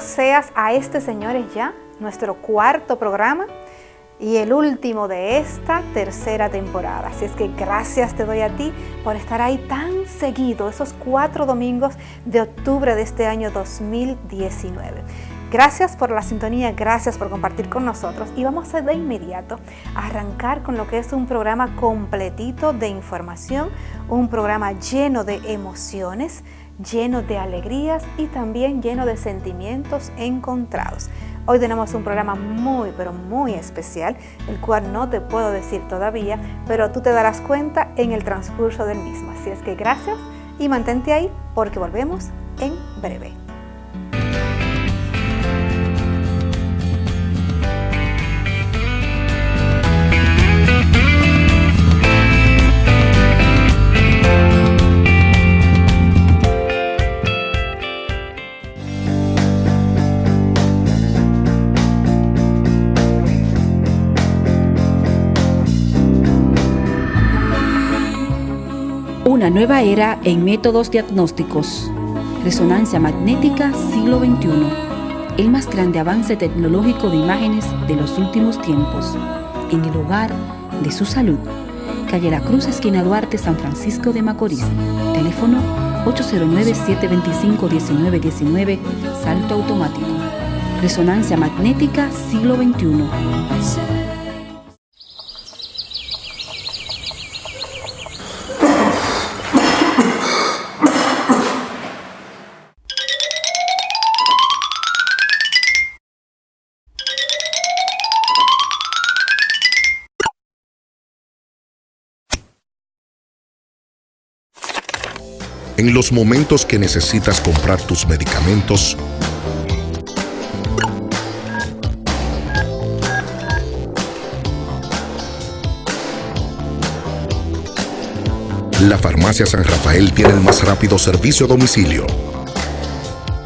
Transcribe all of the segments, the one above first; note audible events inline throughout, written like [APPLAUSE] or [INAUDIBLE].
Seas a este, señores, ya, nuestro cuarto programa y el último de esta tercera temporada. Así es que gracias te doy a ti por estar ahí tan seguido, esos cuatro domingos de octubre de este año 2019. Gracias por la sintonía, gracias por compartir con nosotros y vamos a de inmediato arrancar con lo que es un programa completito de información, un programa lleno de emociones, lleno de alegrías y también lleno de sentimientos encontrados. Hoy tenemos un programa muy, pero muy especial, el cual no te puedo decir todavía, pero tú te darás cuenta en el transcurso del mismo. Así es que gracias y mantente ahí porque volvemos en breve. Una nueva era en métodos diagnósticos. Resonancia magnética siglo XXI. El más grande avance tecnológico de imágenes de los últimos tiempos. En el hogar de su salud. Calle La Cruz, esquina Duarte, San Francisco de Macorís. Teléfono 809-725-1919. Salto automático. Resonancia magnética siglo XXI. En los momentos que necesitas comprar tus medicamentos, la Farmacia San Rafael tiene el más rápido servicio a domicilio.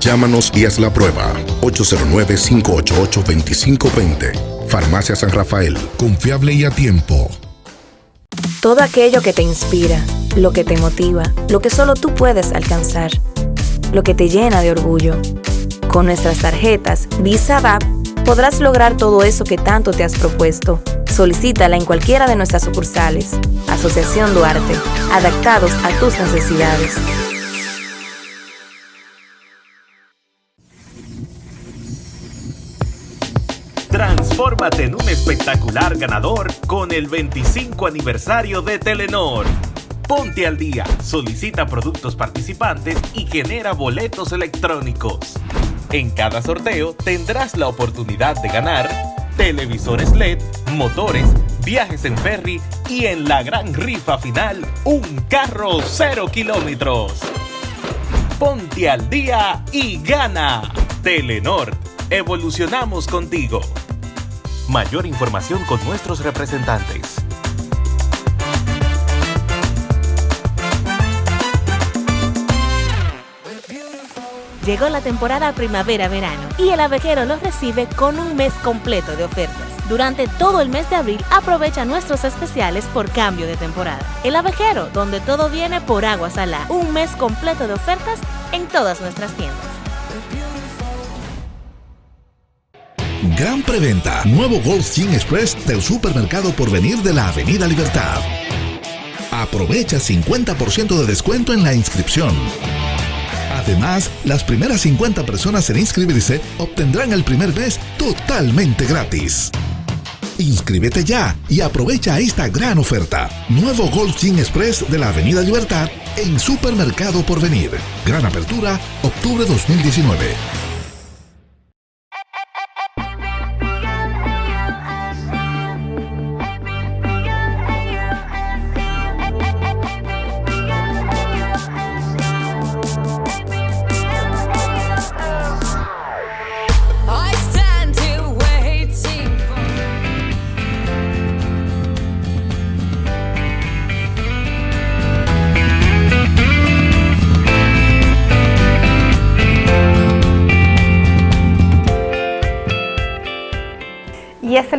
Llámanos y haz la prueba. 809-588-2520. Farmacia San Rafael. Confiable y a tiempo. Todo aquello que te inspira, lo que te motiva, lo que solo tú puedes alcanzar, lo que te llena de orgullo. Con nuestras tarjetas Visa DAP podrás lograr todo eso que tanto te has propuesto. Solicítala en cualquiera de nuestras sucursales. Asociación Duarte, adaptados a tus necesidades. Transfórmate en un espectacular ganador con el 25 aniversario de Telenor. Ponte al día, solicita productos participantes y genera boletos electrónicos. En cada sorteo tendrás la oportunidad de ganar televisores LED, motores, viajes en ferry y en la gran rifa final, un carro cero kilómetros. Ponte al día y gana. Telenor, evolucionamos contigo. Mayor información con nuestros representantes. Llegó la temporada primavera-verano y el abejero los recibe con un mes completo de ofertas. Durante todo el mes de abril aprovecha nuestros especiales por cambio de temporada. El abejero, donde todo viene por agua salada. Un mes completo de ofertas en todas nuestras tiendas. Gran preventa. Nuevo Gold Gin Express del supermercado por venir de la Avenida Libertad. Aprovecha 50% de descuento en la inscripción. Además, las primeras 50 personas en inscribirse obtendrán el primer mes totalmente gratis. Inscríbete ya y aprovecha esta gran oferta. Nuevo Gold Gin Express de la Avenida Libertad en Supermercado Porvenir. Gran apertura, octubre 2019.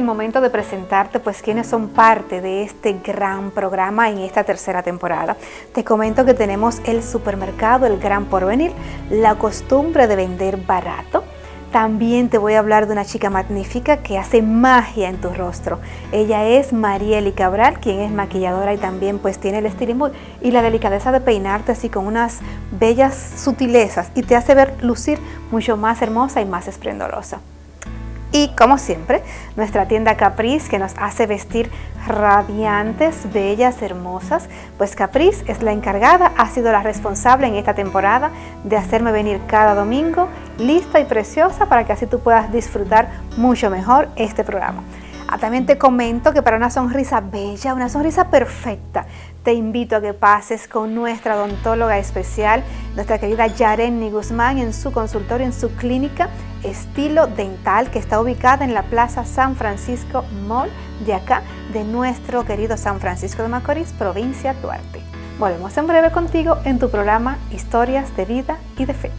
Momento de presentarte pues quienes son parte de este gran programa en esta tercera temporada. Te comento que tenemos el supermercado El Gran Porvenir, la costumbre de vender barato. También te voy a hablar de una chica magnífica que hace magia en tu rostro. Ella es Marieli Cabral, quien es maquilladora y también pues tiene el estilismo y la delicadeza de peinarte así con unas bellas sutilezas y te hace ver lucir mucho más hermosa y más esplendorosa. Y como siempre, nuestra tienda Caprice que nos hace vestir radiantes, bellas, hermosas. Pues Caprice es la encargada, ha sido la responsable en esta temporada de hacerme venir cada domingo lista y preciosa para que así tú puedas disfrutar mucho mejor este programa. Ah, también te comento que para una sonrisa bella, una sonrisa perfecta, te invito a que pases con nuestra odontóloga especial, nuestra querida Yarenny Guzmán, en su consultorio, en su clínica Estilo Dental, que está ubicada en la Plaza San Francisco Mall de acá, de nuestro querido San Francisco de Macorís, provincia Duarte. Volvemos en breve contigo en tu programa Historias de Vida y de Fe.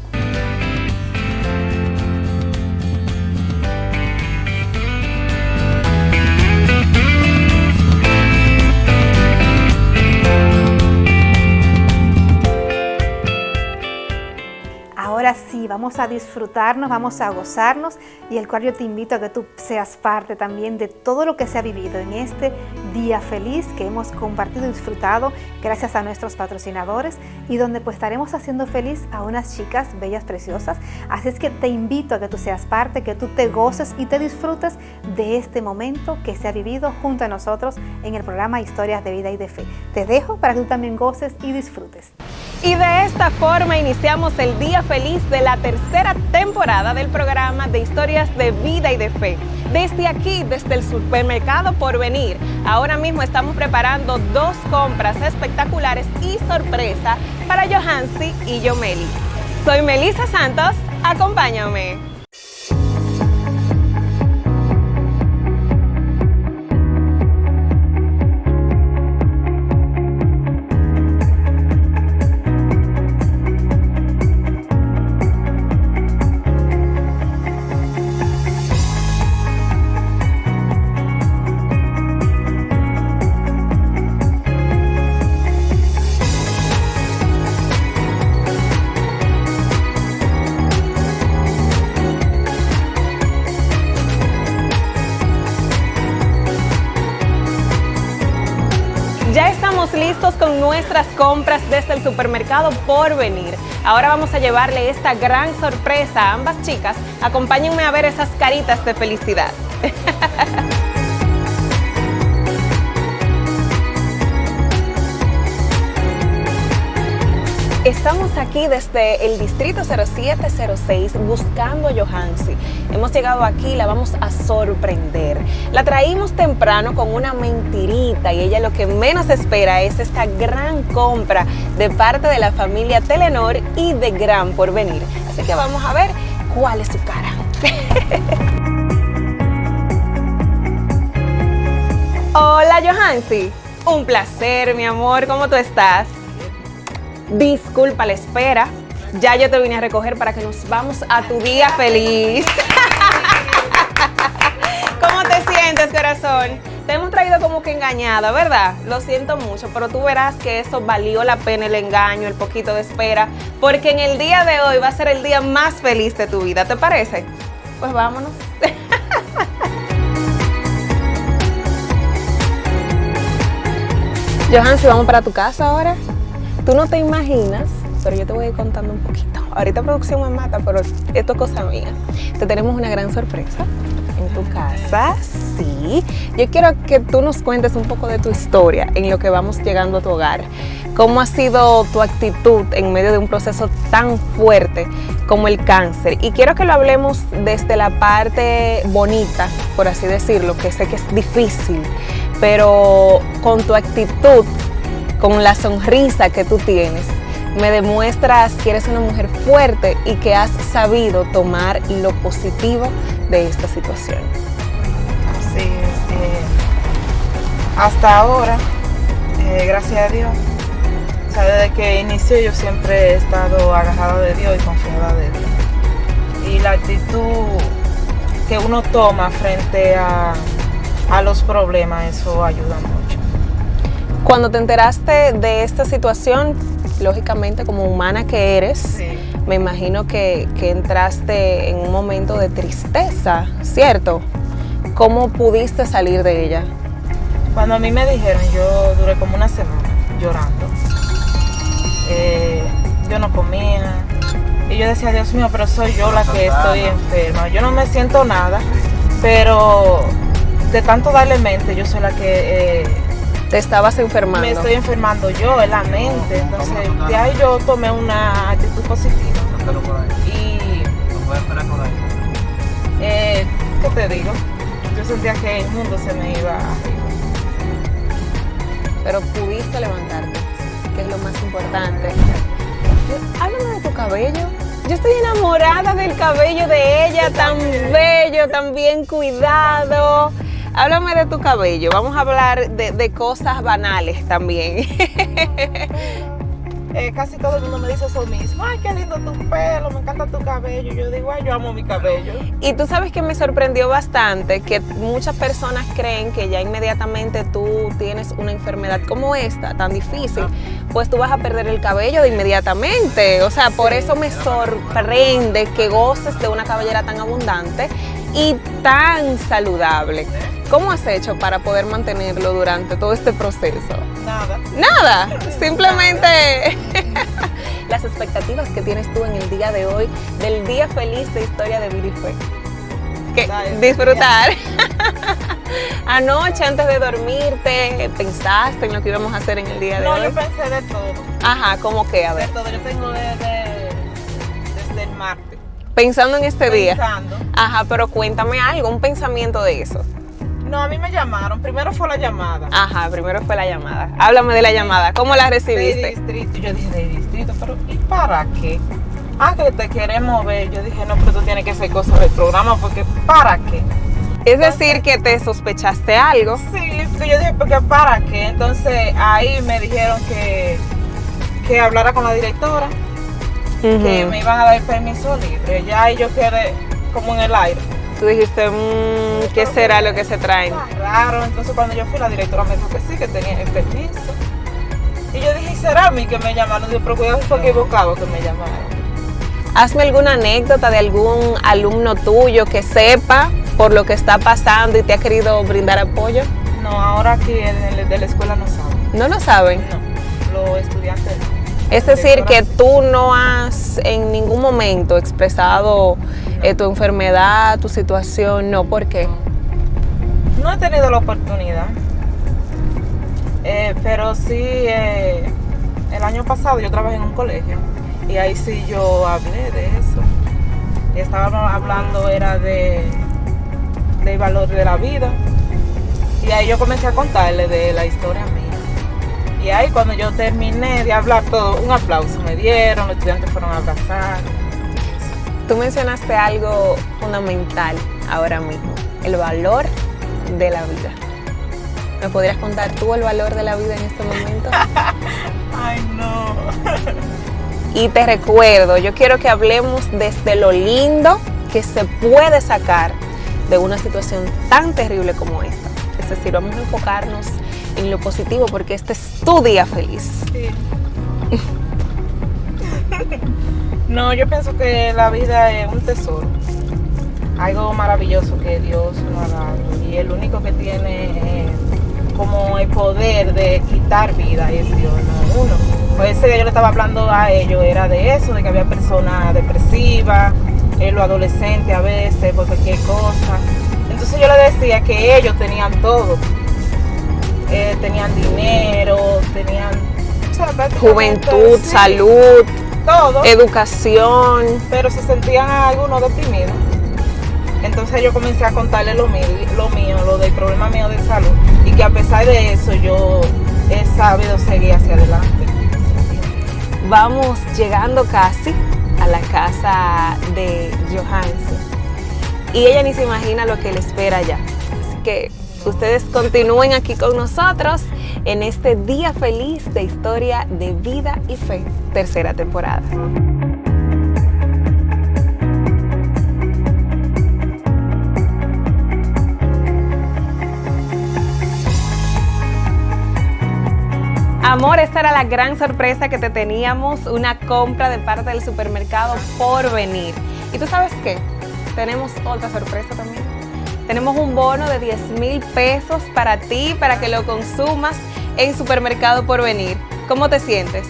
Ahora sí, vamos a disfrutarnos, vamos a gozarnos y el cual yo te invito a que tú seas parte también de todo lo que se ha vivido en este día feliz que hemos compartido y disfrutado gracias a nuestros patrocinadores y donde pues estaremos haciendo feliz a unas chicas bellas, preciosas. Así es que te invito a que tú seas parte, que tú te goces y te disfrutes de este momento que se ha vivido junto a nosotros en el programa Historias de Vida y de Fe. Te dejo para que tú también goces y disfrutes. Y de esta forma iniciamos el día feliz de la tercera temporada del programa de historias de vida y de fe. Desde aquí, desde el supermercado por venir, ahora mismo estamos preparando dos compras espectaculares y sorpresa para Johansi y Yomeli. Soy Melissa Santos, acompáñame. Listos con nuestras compras desde el supermercado por venir. Ahora vamos a llevarle esta gran sorpresa a ambas chicas. Acompáñenme a ver esas caritas de felicidad. [LAUGHS] Estamos aquí desde el distrito 0706 buscando a Johansi. Hemos llegado aquí la vamos a sorprender. La traímos temprano con una mentirita y ella lo que menos espera es esta gran compra de parte de la familia Telenor y de Gran Porvenir. Así que vamos a ver cuál es su cara. [LAUGHS] Hola Johansi, un placer mi amor, ¿cómo tú estás? Disculpa la espera. Ya yo te vine a recoger para que nos vamos a tu día feliz. [LAUGHS] ¿Cómo te sientes, corazón? Te hemos traído como que engañada, ¿verdad? Lo siento mucho, pero tú verás que eso valió la pena el engaño, el poquito de espera, porque en el día de hoy va a ser el día más feliz de tu vida, ¿te parece? Pues vámonos. [LAUGHS] Johan, si vamos para tu casa ahora. Tú no te imaginas, pero yo te voy a ir contando un poquito. Ahorita producción me mata, pero esto es cosa mía. Te tenemos una gran sorpresa en tu casa, sí. Yo quiero que tú nos cuentes un poco de tu historia en lo que vamos llegando a tu hogar. ¿Cómo ha sido tu actitud en medio de un proceso tan fuerte como el cáncer? Y quiero que lo hablemos desde la parte bonita, por así decirlo, que sé que es difícil, pero con tu actitud con la sonrisa que tú tienes, me demuestras que eres una mujer fuerte y que has sabido tomar lo positivo de esta situación. Así es. eh, hasta ahora, eh, gracias a Dios, o sea, desde que inicié yo siempre he estado agarrada de Dios y confiada de Dios. Y la actitud que uno toma frente a, a los problemas, eso ayuda mucho. Cuando te enteraste de esta situación, lógicamente como humana que eres, me imagino que, que entraste en un momento de tristeza, ¿cierto? ¿Cómo pudiste salir de ella? Cuando a mí me dijeron, yo duré como una semana llorando. Eh, yo no comía. Y yo decía, Dios mío, pero soy yo la que estoy enferma. Yo no me siento nada, pero de tanto darle mente, yo soy la que eh, Te estabas enfermando. me estoy enfermando yo en la mente. Entonces, de ahí yo tomé una actitud positiva. Y, eh, ¿qué te digo? Yo sentía que el mundo se me iba pero pudiste levantarte, que es lo más importante. Háblame de tu cabello. Yo estoy enamorada del cabello de ella, tan bello, tan bien cuidado. Háblame de tu cabello. Vamos a hablar de, de cosas banales también. [LAUGHS] Eh, casi todo el mundo me dice eso mismo. Ay, qué lindo tu pelo, me encanta tu cabello. Yo digo, ay, yo amo mi cabello. Y tú sabes que me sorprendió bastante que muchas personas creen que ya inmediatamente tú tienes una enfermedad como esta, tan difícil, pues tú vas a perder el cabello de inmediatamente. O sea, por eso me sorprende que goces de una cabellera tan abundante y tan saludable. ¿Cómo has hecho para poder mantenerlo durante todo este proceso? Nada. Nada, simplemente [LAUGHS] las expectativas que tienes tú en el día de hoy, del día feliz de Historia de Vida y Fe. Que disfrutar. [LAUGHS] Anoche, antes de dormirte, pensaste en lo que íbamos a hacer en el día de No, hoy. yo pensé de todo. Ajá, ¿cómo que? A De ver. todo. Yo tengo desde, desde el martes. Pensando en este día. Pensando. Ajá, pero cuéntame algo, un pensamiento de eso. No, a mí me llamaron. Primero fue la llamada. Ajá, primero fue la llamada. Háblame de la llamada. ¿Cómo la De recibiste? distrito. Yo dije, de distrito, pero ¿y para qué? Ah, que te queremos ver. Yo dije, no, pero tú tienes que hacer cosas del programa porque ¿para qué? Es decir, que te sospechaste algo. Sí, porque yo dije, porque ¿para qué? Entonces ahí me dijeron que, que hablara con la directora, que me iban a dar permiso libre. Ya ahí yo quedé como en el aire. Tú dijiste, "Mm, ¿qué será lo que se traen? Raro. Entonces cuando yo fui, la directora me dijo que sí, que tenía el permiso. Y yo dije, ¿será a mí que me llamaron? Digo, pero cuidado, fue equivocado que me llamaron. Hazme alguna anécdota de algún alumno tuyo que sepa por lo que está pasando y te ha querido brindar apoyo. No, ahora aquí en el de la escuela no saben. ¿No lo saben? No, los estudiantes no. Es decir, que tú no has en ningún momento expresado eh, tu enfermedad, tu situación, no, ¿por qué? No he tenido la oportunidad. Eh, pero sí, eh, el año pasado yo trabajé en un colegio y ahí sí yo hablé de eso. Y estábamos hablando, era de del valor de la vida. Y ahí yo comencé a contarle de la historia mía. Y ahí cuando yo terminé de hablar todo, un aplauso me dieron, los estudiantes fueron a abrazar. Tú mencionaste algo fundamental ahora mismo, el valor de la vida. ¿Me podrías contar tú el valor de la vida en este momento? [LAUGHS] Ay, no. Y te recuerdo, yo quiero que hablemos desde lo lindo que se puede sacar de una situación tan terrible como esta. Es decir, vamos a enfocarnos en lo positivo porque este es tu día feliz. Sí. [LAUGHS] No, yo pienso que la vida es un tesoro, algo maravilloso que Dios nos ha dado. Y el único que tiene eh, como el poder de quitar vida es Dios, no uno. Pues ese día yo le estaba hablando a ellos, era de eso, de que había personas depresivas, eh, los adolescentes a veces, por cualquier cosa. Entonces yo le decía que ellos tenían todo, Eh, tenían dinero, tenían o sea, prácticamente, Juventud, sí, salud, todo, educación. pero se sentían algunos deprimidos. Entonces yo comencé a contarle lo mío, lo mío, lo del problema mío de salud y que a pesar de eso yo he sabido seguir hacia adelante. Vamos llegando casi a la casa de Johansen. Y ella ni se imagina lo que le espera ya. Así que ustedes continúen aquí con nosotros en este día feliz de Historia de Vida y Fe, tercera temporada. Amor, esta era la gran sorpresa que te teníamos, una compra de parte del supermercado por venir. ¿Y tú sabes qué? Tenemos otra sorpresa también. Tenemos un bono de 10 mil pesos para ti, para que lo consumas en supermercado por venir. ¿Cómo te sientes?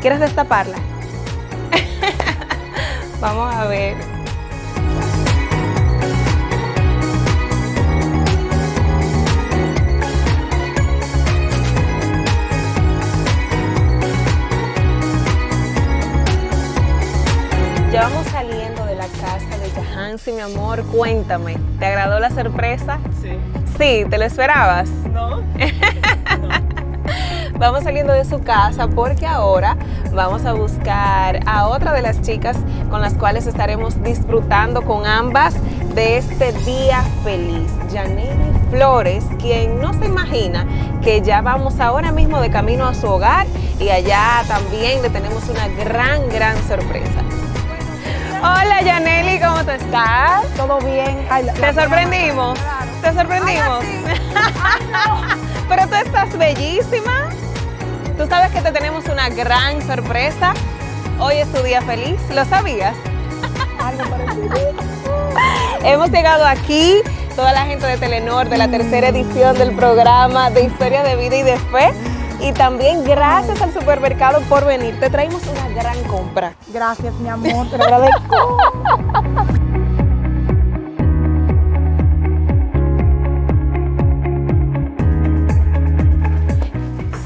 ¿Quieres destaparla? [LAUGHS] Vamos a ver. Jahansi, mi amor. Cuéntame, ¿te agradó la sorpresa? Sí. Sí, ¿te lo esperabas? [LAUGHS] No. Vamos saliendo de su casa porque ahora vamos a buscar a otra de las chicas con las cuales estaremos disfrutando con ambas de este día feliz. Janine Flores, quien no se imagina que ya vamos ahora mismo de camino a su hogar y allá también le tenemos una gran, gran sorpresa. Hola Yaneli, ¿cómo te estás? Todo bien. Ay, la- ¿Te la- sorprendimos? ¿Te sorprendimos? [LAUGHS] Pero tú estás bellísima. Tú sabes que te tenemos una gran sorpresa. Hoy es tu día feliz. ¿Lo sabías? Algo parecido. [LAUGHS] Hemos llegado aquí, toda la gente de Telenor, de la tercera edición del programa de Historia de Vida y de Fe. Y también gracias al supermercado por venir. Te traemos una gran compra. Gracias, mi amor, te [LAUGHS] agradezco.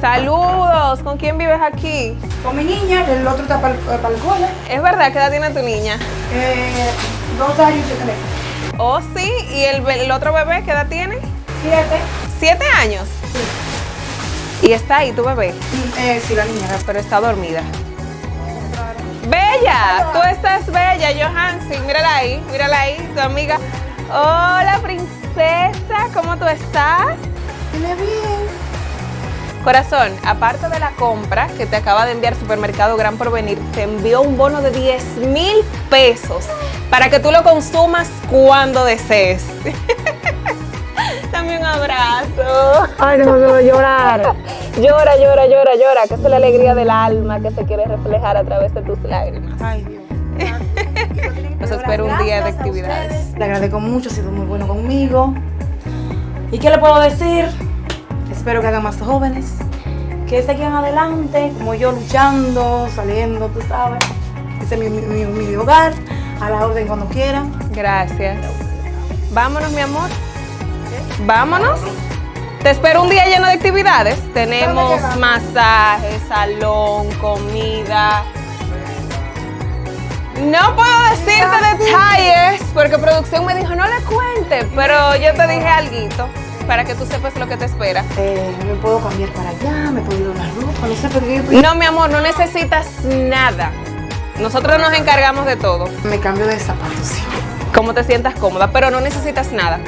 Saludos, ¿con quién vives aquí? Con mi niña, el otro está para el cole. Es verdad, ¿qué edad tiene tu niña? Eh, dos años y tres. Oh, sí, ¿y el, el otro bebé qué edad tiene? Siete. ¿Siete años? Y está ahí tu bebé, eh, sí, la niña. pero está dormida. Bella, tú estás bella, Johansi. Mírala ahí, mírala ahí, tu amiga. Hola, princesa, ¿cómo tú estás? Tiene bien. Corazón, aparte de la compra que te acaba de enviar Supermercado Gran Porvenir, te envió un bono de 10 mil pesos para que tú lo consumas cuando desees. [LAUGHS] Ay, no me quiero llorar. [LAUGHS] Llora, llora, llora, llora, que es la alegría del alma que se quiere reflejar a través de tus lágrimas. Ay, Dios. [LAUGHS] Los espero un día de actividades. Le agradezco mucho, ha sido muy bueno conmigo. ¿Y qué le puedo decir? Espero que hagan más jóvenes, que sigan adelante, como yo luchando, saliendo, tú sabes. Ese es mi, mi, mi- mi hogar, a la orden cuando quieran. Gracias. Vámonos, mi amor. Vámonos. Te espero un día lleno de actividades. Tenemos qué vamos? masaje, salón, comida. No puedo decirte detalles porque producción me dijo no le cuente, pero yo te dije algo para que tú sepas lo que te espera. Eh, me puedo cambiar para allá, me puedo ir a una ropa, no sé por qué. No, mi amor, no necesitas nada. Nosotros nos encargamos de todo. Me cambio de zapatos, sí. Como te sientas cómoda, pero no necesitas nada.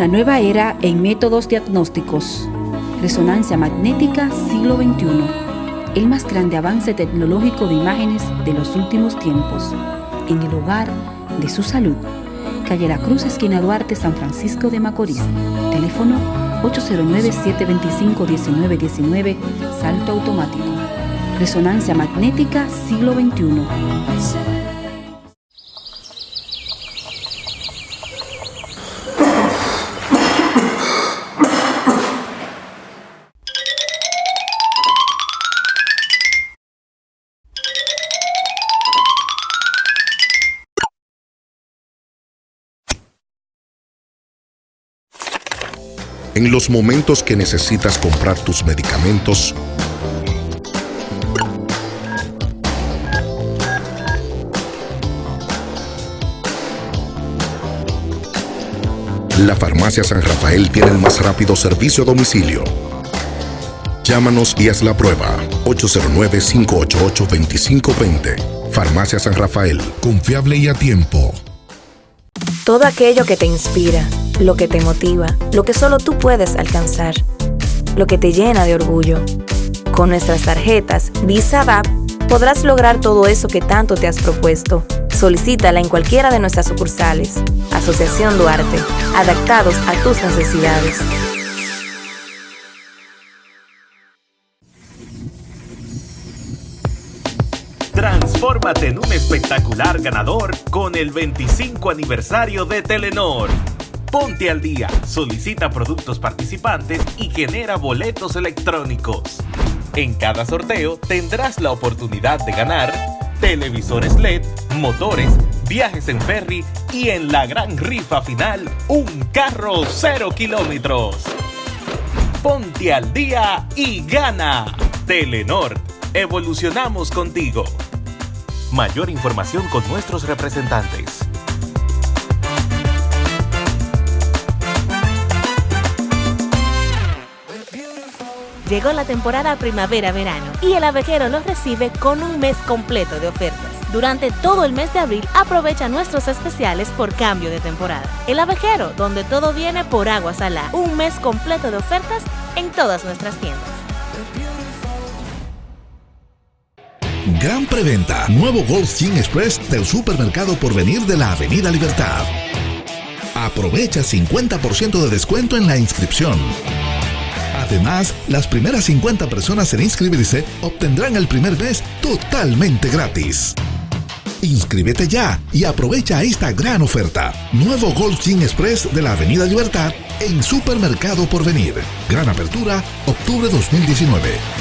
Una nueva era en métodos diagnósticos. Resonancia magnética siglo XXI. El más grande avance tecnológico de imágenes de los últimos tiempos. En el hogar de su salud. Calle La Cruz, esquina Duarte, San Francisco de Macorís. Teléfono 809-725-1919. Salto automático. Resonancia magnética siglo XXI. En los momentos que necesitas comprar tus medicamentos, La Farmacia San Rafael tiene el más rápido servicio a domicilio. Llámanos y haz la prueba. 809-588-2520. Farmacia San Rafael. Confiable y a tiempo. Todo aquello que te inspira, lo que te motiva, lo que solo tú puedes alcanzar, lo que te llena de orgullo. Con nuestras tarjetas Visa podrás lograr todo eso que tanto te has propuesto. Solicítala en cualquiera de nuestras sucursales. Asociación Duarte, adaptados a tus necesidades. Transfórmate en un espectacular ganador con el 25 aniversario de Telenor. Ponte al día, solicita productos participantes y genera boletos electrónicos. En cada sorteo tendrás la oportunidad de ganar televisores LED, motores, viajes en ferry y en la gran rifa final, un carro cero kilómetros. Ponte al día y gana. Telenor, evolucionamos contigo. Mayor información con nuestros representantes. Llegó la temporada primavera-verano y el abejero los recibe con un mes completo de ofertas. Durante todo el mes de abril aprovecha nuestros especiales por cambio de temporada. El abejero, donde todo viene por agua salada. Un mes completo de ofertas en todas nuestras tiendas. Gran preventa. Nuevo Gold Gym Express del supermercado por venir de la Avenida Libertad. Aprovecha 50% de descuento en la inscripción. Además, las primeras 50 personas en inscribirse obtendrán el primer mes totalmente gratis. Inscríbete ya y aprovecha esta gran oferta. Nuevo Gold Gym Express de la Avenida Libertad en Supermercado Porvenir. Gran apertura, octubre 2019.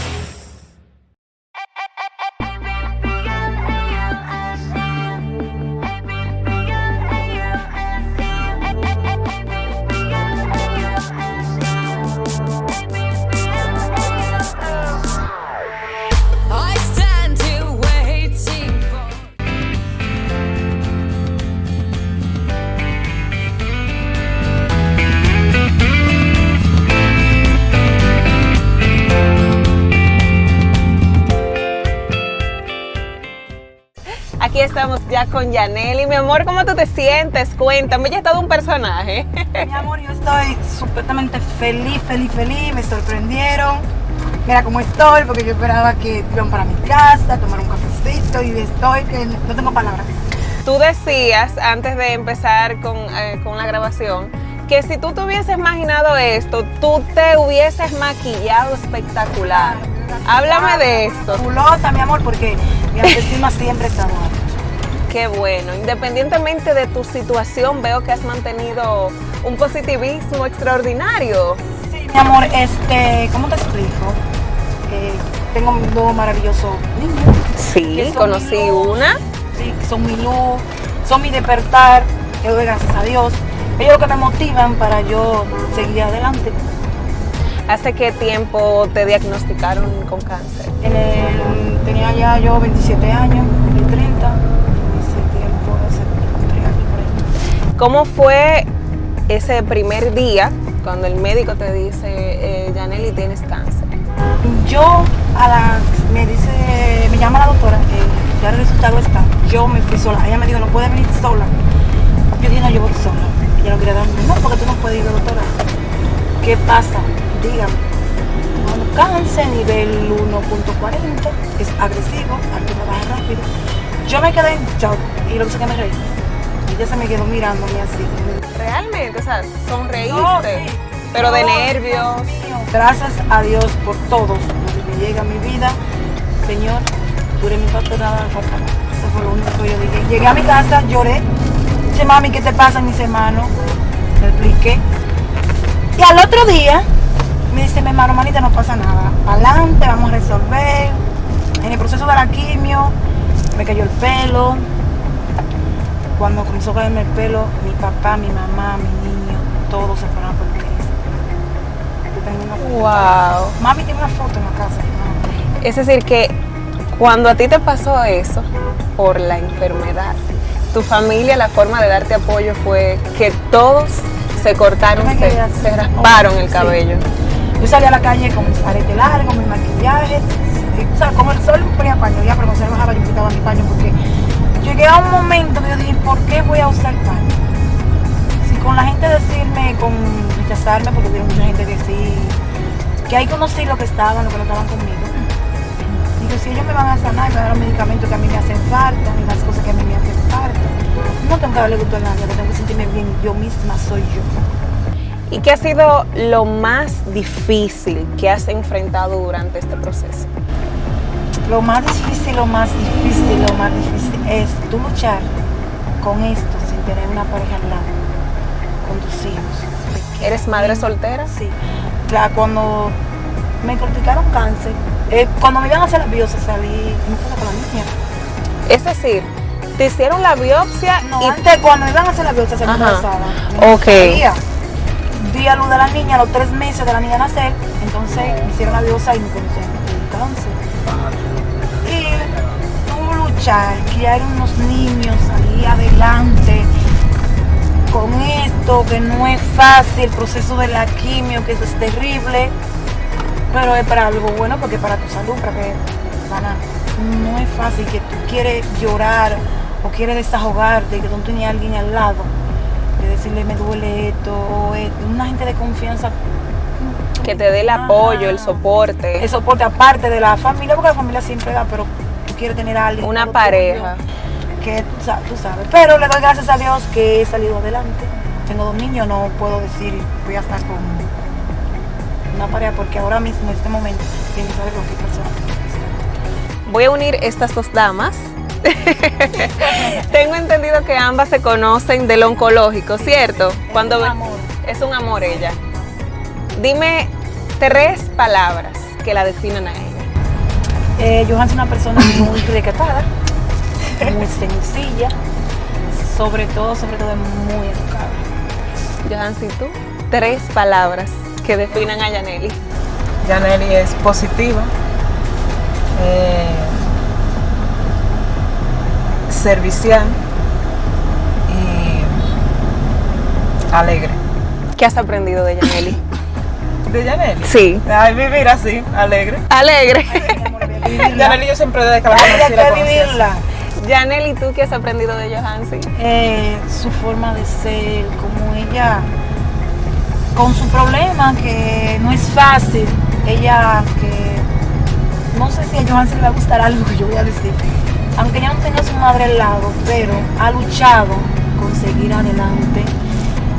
Ya con Yaneli. Mi amor, ¿cómo tú te sientes? Cuéntame, ya es todo un personaje. [LAUGHS] Mi amor, yo estoy supuestamente feliz, feliz, feliz. Me sorprendieron. Mira cómo estoy, porque yo esperaba que iban para mi casa, tomar un cafecito y estoy que no tengo palabras. Tú decías antes de empezar con, eh, con la grabación que si tú te hubieses imaginado esto, tú te hubieses maquillado espectacular. Háblame de esto. Fabulosa, mi amor, porque mi autoestima siempre está alta. Qué bueno. Independientemente de tu situación, veo que has mantenido un positivismo extraordinario. Sí, mi amor, este, ¿cómo te explico? Eh, tengo dos maravillosos niños. Sí, conocí una. Sí, son mi luz, son mi despertar. Yo doy gracias a Dios. Ellos lo que me motivan para yo seguir adelante. ¿Hace qué tiempo te diagnosticaron con cáncer? En el- tenía ya yo 27 años, cumplí 30. Ese tiempo, hace tres años por ahí. ¿Cómo fue ese primer día cuando el médico te dice, eh, tienes cáncer? Yo a las, me dice, me llama la doctora, eh, ya el resultado está. Yo me fui sola. Ella me dijo, no puedes venir sola. Yo dije, no, yo voy sola. Ella no quería darme, no, porque tú no puedes ir, doctora. ¿Qué pasa? Dígame. Bueno, cáncer, nivel 1.40, es agresivo, aquí me baja rápido. Yo me quedé en shock y lo que sé que me reí. Ella se me quedó mirándome así. Realmente, o sea, sonreíste, No, sí. pero de No, nervios. Gracias a Dios por todos me llega a mi vida. Señor, tú eres mi me falta. Eso fue lo único que yo dije. Llegué a mi casa, lloré. Dice, mami, ¿qué te pasa, mis hermanos? Le expliqué. Y al otro día, me dice, mi hermano, manita, no pasa nada. Adelante, vamos a resolver. En el proceso de la quimio, me cayó el pelo. Cuando comenzó a caerme el pelo, mi papá, mi mamá, mi niño, todos se fueron a por Yo tengo una foto. Wow. Mami tiene una foto en la casa. ¿no? Es decir, que cuando a ti te pasó eso por la enfermedad, tu familia, la forma de darte apoyo fue que todos se cortaron, se, rasparon el Sí. cabello. Yo salí a la calle con mi arete largo, mi maquillaje, y, o sea, como el sol me ponía paño, ya, pero cuando se bajaba yo quitaba mi paño porque llegué a un momento que yo dije, ¿por qué voy a usar paño? Si con la gente decirme, con rechazarme, porque hubo mucha gente que sí, que ahí conocí lo que estaban, lo que no estaban conmigo. Digo, si ellos me van a sanar me dan los medicamentos que a mí me hacen falta y las cosas que a mí me hacen falta, no tengo que darle gusto a nadie, tengo que sentirme bien, yo misma soy yo. ¿Y qué ha sido lo más difícil que has enfrentado durante este proceso? Lo más difícil, lo más difícil, lo más difícil es tú luchar con esto sin tener una pareja al lado, con tus hijos. ¿Eres madre soltera? Sí. Claro, cuando me diagnosticaron cáncer, eh, cuando me iban a hacer la biopsia salí no estaba con la niña. Es decir, te hicieron la biopsia No, y antes cuando me iban a hacer la biopsia salí Ajá. embarazada. Ok. Sabía. Di a luz de la niña a los tres meses de la niña nacer, entonces me hicieron la biopsia y me conocieron el cáncer. Luchar, criar unos niños, salir adelante con esto, que no es fácil, el proceso de la quimio, que es terrible, pero es para algo bueno, porque para tu salud, para que sana. No es fácil que tú quieres llorar o quieres desahogarte y que tú no tienes a alguien al lado, de decirle me duele esto, o esto. una gente de confianza que te dé el apoyo, el soporte. el soporte aparte de la familia, porque la familia siempre da, pero tú quieres tener a alguien. Una pareja. tuyo, Que tú sa- tú sabes. Pero le doy gracias a Dios que he salido adelante. Tengo dos niños, no puedo decir voy a estar con una pareja, porque ahora mismo, en este momento, que saber con qué persona. Voy a unir estas dos damas. Tengo entendido que ambas se conocen del oncológico, ¿cierto? Cuando un amor. Es un amor ella. Dime tres palabras que la definan a ella. Eh, Johan es una persona muy recatada, muy sencilla, sobre todo, sobre todo muy educada. Johansi, tú. Tres palabras que definan a Yaneli. Yaneli es positiva, eh, servicial y alegre. ¿Qué has aprendido de Yaneli? ¿De Yaneli? Sí. Ay, vivir así, alegre. Alegre. Yaneli yo siempre desde que la conocí la vivirla. Yaneli, ¿tú qué has aprendido de Johansi? eh, su forma de ser, como ella, con su problema, que no es fácil, ella que, no sé si a Johan se le va a gustar algo que yo voy a decir, aunque ella no tenga a su madre al lado, pero ha luchado con seguir adelante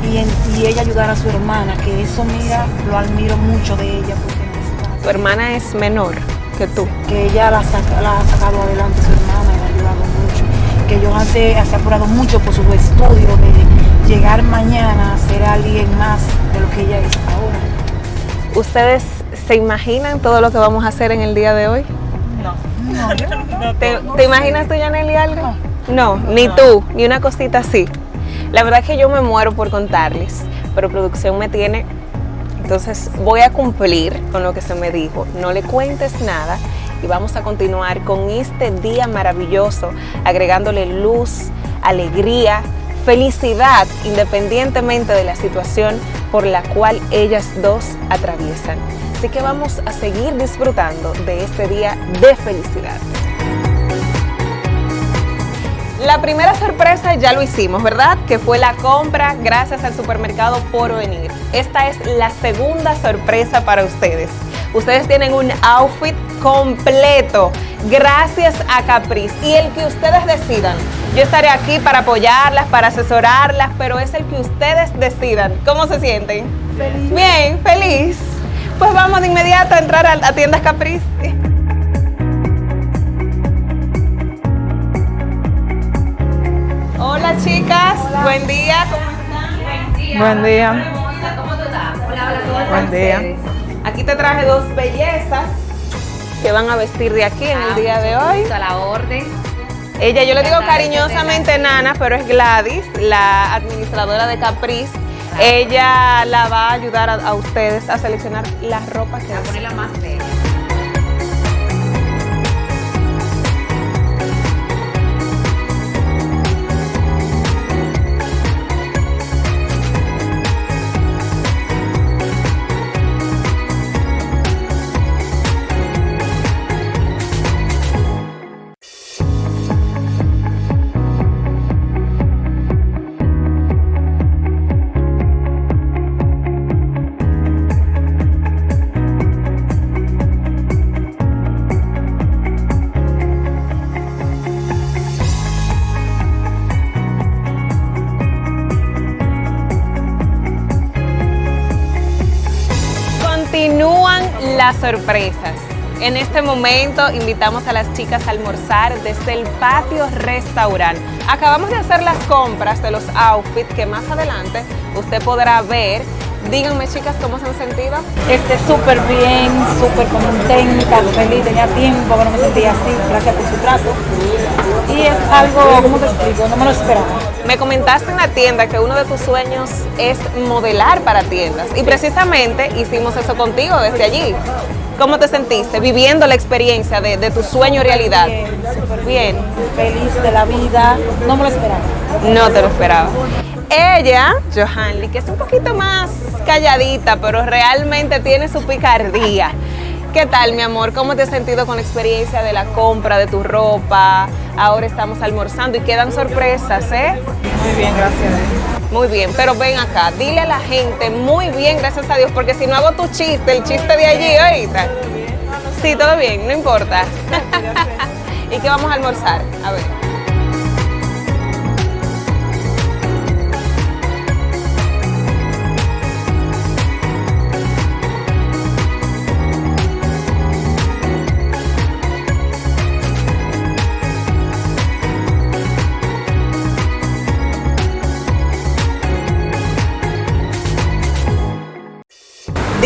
y, en- y ella ayudar a su hermana, que eso mira, lo admiro mucho de ella, porque no es fácil Tu hermana es menor que tú. que ella la, saca- la ha sacado adelante su hermana y la ha ayudado mucho. Que Johan se, se ha apurado mucho por su estudio de llegar mañana a ser alguien más de lo que ella es ahora. ¿Ustedes se imaginan todo lo que vamos a hacer en el día de hoy? No. No, yo no, ¿Te, no te imaginas tú, Yaneli, algo? No, ni tú, ni una cosita así. La verdad es que yo me muero por contarles, pero producción me tiene, entonces voy a cumplir con lo que se me dijo. No le cuentes nada y vamos a continuar con este día maravilloso, agregándole luz, alegría, felicidad, independientemente de la situación por la cual ellas dos atraviesan. Así que vamos a seguir disfrutando de este día de felicidad. La primera sorpresa ya lo hicimos, ¿verdad? Que fue la compra gracias al supermercado por venir. Esta es la segunda sorpresa para ustedes. Ustedes tienen un outfit completo gracias a Caprice y el que ustedes decidan. Yo estaré aquí para apoyarlas, para asesorarlas, pero es el que ustedes decidan. ¿Cómo se sienten? Feliz. Bien, feliz. Pues vamos de inmediato a entrar a, a tiendas Caprice. Hola chicas, buen día, ¿cómo están? Buen día. Buen día. Aquí te traje dos bellezas que van a vestir de aquí en el día de hoy. A la orden. Ella, yo le digo cariñosamente Nana, pero es Gladys, la administradora de Caprice. Ella la va a ayudar a, a ustedes a seleccionar la ropa que A ponerla más bella. Sorpresas. En este momento invitamos a las chicas a almorzar desde el patio restaurante. Acabamos de hacer las compras de los outfits que más adelante usted podrá ver. Díganme chicas cómo se han sentido. Este, súper bien, súper contenta, feliz, tenía tiempo que no me sentía así, gracias por su trato. Y es algo, ¿cómo te explico? No me lo esperaba. Me comentaste en la tienda que uno de tus sueños es modelar para tiendas y precisamente hicimos eso contigo desde allí. ¿Cómo te sentiste viviendo la experiencia de, de tu sueño realidad? Bien, feliz de la vida, no me lo esperaba. No te lo esperaba. Ella, Johanly, que es un poquito más calladita, pero realmente tiene su picardía. ¿Qué tal, mi amor? ¿Cómo te has sentido con la experiencia de la compra de tu ropa? Ahora estamos almorzando y quedan sorpresas, ¿eh? Muy bien, gracias. Muy bien, pero ven acá, dile a la gente, muy bien, gracias a Dios, porque si no hago tu chiste, el chiste de allí ahorita. Sí, todo bien, no importa. [LAUGHS] ¿Y qué vamos a almorzar? A ver.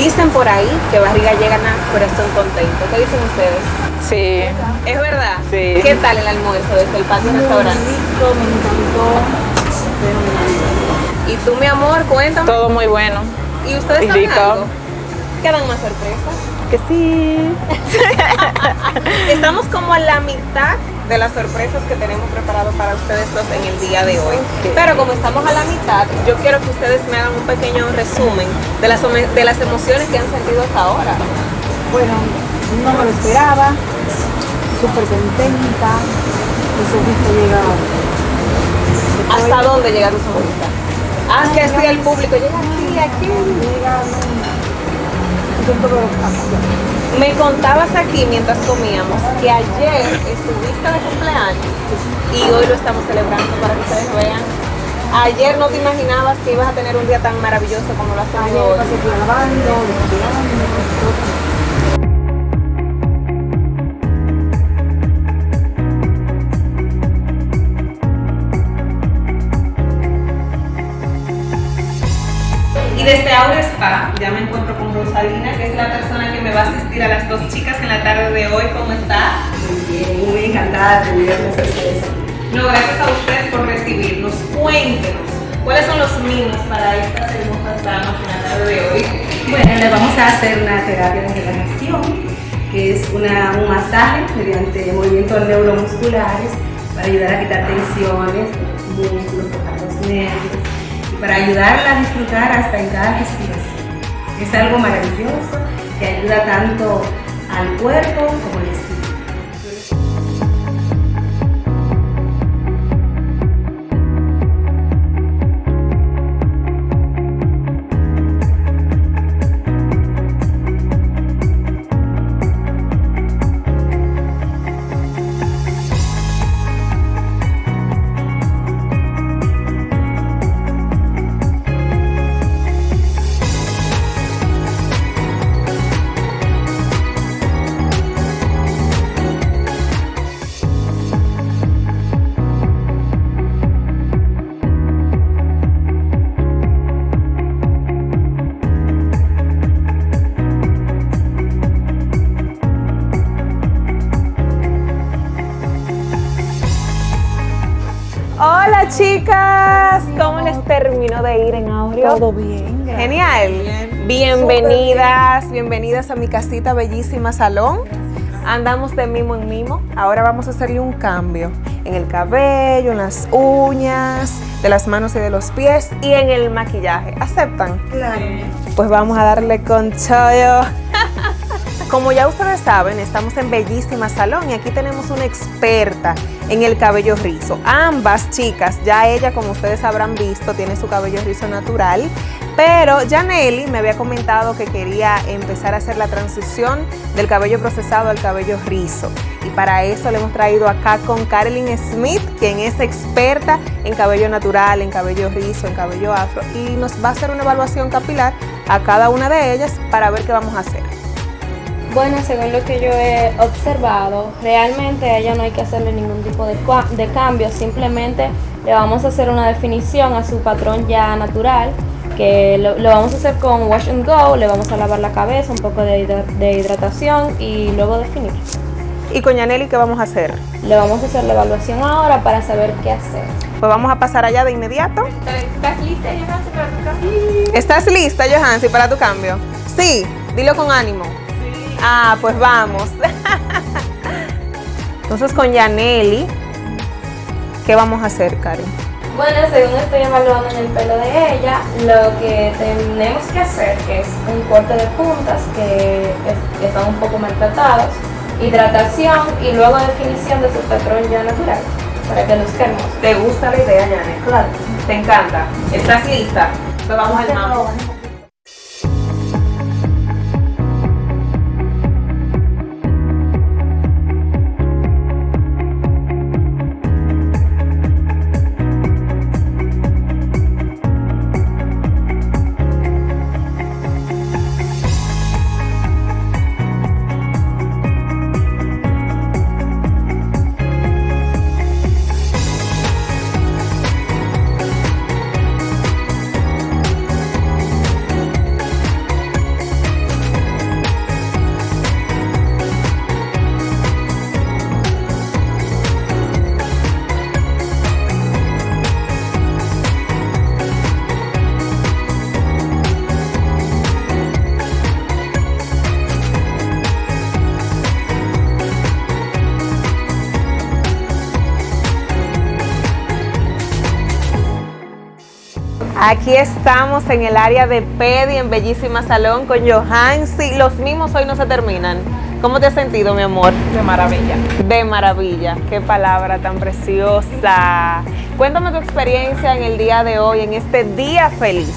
Dicen por ahí que barriga llega a corazón contento. ¿Qué dicen ustedes? Sí, ¿Es verdad? Sí. ¿Qué tal el almuerzo desde el patio restaurante? Rico, me encantó. Y tú, mi amor, cuéntame. todo muy bueno. ¿Y ustedes y saben rico. algo? ¿Quedan más sorpresas? Que sí. [LAUGHS] Estamos como a la mitad de las sorpresas que tenemos preparado para ustedes dos en el día de hoy. Pero como estamos a la mitad, yo quiero que ustedes me hagan un pequeño resumen de las, de las emociones que han sentido hasta ahora. Bueno, no me lo esperaba, súper contenta, mi sonrisa llega ¿Hasta dónde llega tu sonrisa? Haz que así el público llega aquí, aquí. Me contabas aquí mientras comíamos que ayer estuviste de cumpleaños y hoy lo estamos celebrando para que ustedes vean. Ayer no te imaginabas que ibas a tener un día tan maravilloso como lo has Ayer tenido hoy. Y desde Aura Spa ya me encuentro con Rosalina, que es la persona que va a asistir a las dos chicas en la tarde de hoy. ¿Cómo está? Muy bien, muy encantada de tenerlos ustedes. No, gracias a usted por recibirnos. Cuéntenos, ¿cuáles son los mimos para estas hermosas damas en la tarde de hoy? Bueno, le vamos a hacer una terapia de relajación, que es una, un masaje mediante movimientos neuromusculares para ayudar a quitar tensiones los músculos, tocar los nervios y para ayudarla a disfrutar hasta en cada respiración. Es algo maravilloso que ayuda tanto al cuerpo como al Todo bien. gracias. Genial. Bienvenidas, bienvenidas a mi casita bellísima salón. Andamos de mimo en mimo. Ahora vamos a hacerle un cambio en el cabello, en las uñas, de las manos y de los pies y en el maquillaje. ¿Aceptan? Claro. Pues vamos a darle con chollo. Como ya ustedes saben, estamos en Bellísima Salón y aquí tenemos una experta en el cabello rizo. Ambas chicas, ya ella, como ustedes habrán visto, tiene su cabello rizo natural, pero Janelli me había comentado que quería empezar a hacer la transición del cabello procesado al cabello rizo. Y para eso le hemos traído acá con Carolyn Smith, quien es experta en cabello natural, en cabello rizo, en cabello afro, y nos va a hacer una evaluación capilar a cada una de ellas para ver qué vamos a hacer. Bueno, según lo que yo he observado, realmente a ella no hay que hacerle ningún tipo de, de cambio, simplemente le vamos a hacer una definición a su patrón ya natural, que lo, lo vamos a hacer con wash and go, le vamos a lavar la cabeza, un poco de, hidra- de hidratación y luego definir. ¿Y con Yaneli qué vamos a hacer? Le vamos a hacer la evaluación ahora para saber qué hacer. Pues vamos a pasar allá de inmediato. ¿Estás lista, Johansi, para tu cambio? ¿Estás lista, Johansi, para tu cambio? Sí, dilo con ánimo. Ah, pues vamos. Entonces con Yaneli, ¿qué vamos a hacer, Karen? Bueno, según estoy evaluando en el pelo de ella, lo que tenemos que hacer es un corte de puntas que, es- que están un poco maltratados, hidratación y luego definición de su patrón ya natural para que luzca hermoso. ¿Te gusta la idea, Yaneli? Claro. ¿Te encanta? ¿Estás lista? Pues vamos al mambo. Aquí estamos en el área de Pedi, en Bellísima Salón, con Johansi. Los mismos hoy no se terminan. ¿Cómo te has sentido, mi amor? De maravilla. De maravilla. Qué palabra tan preciosa. Cuéntame tu experiencia en el día de hoy, en este día feliz.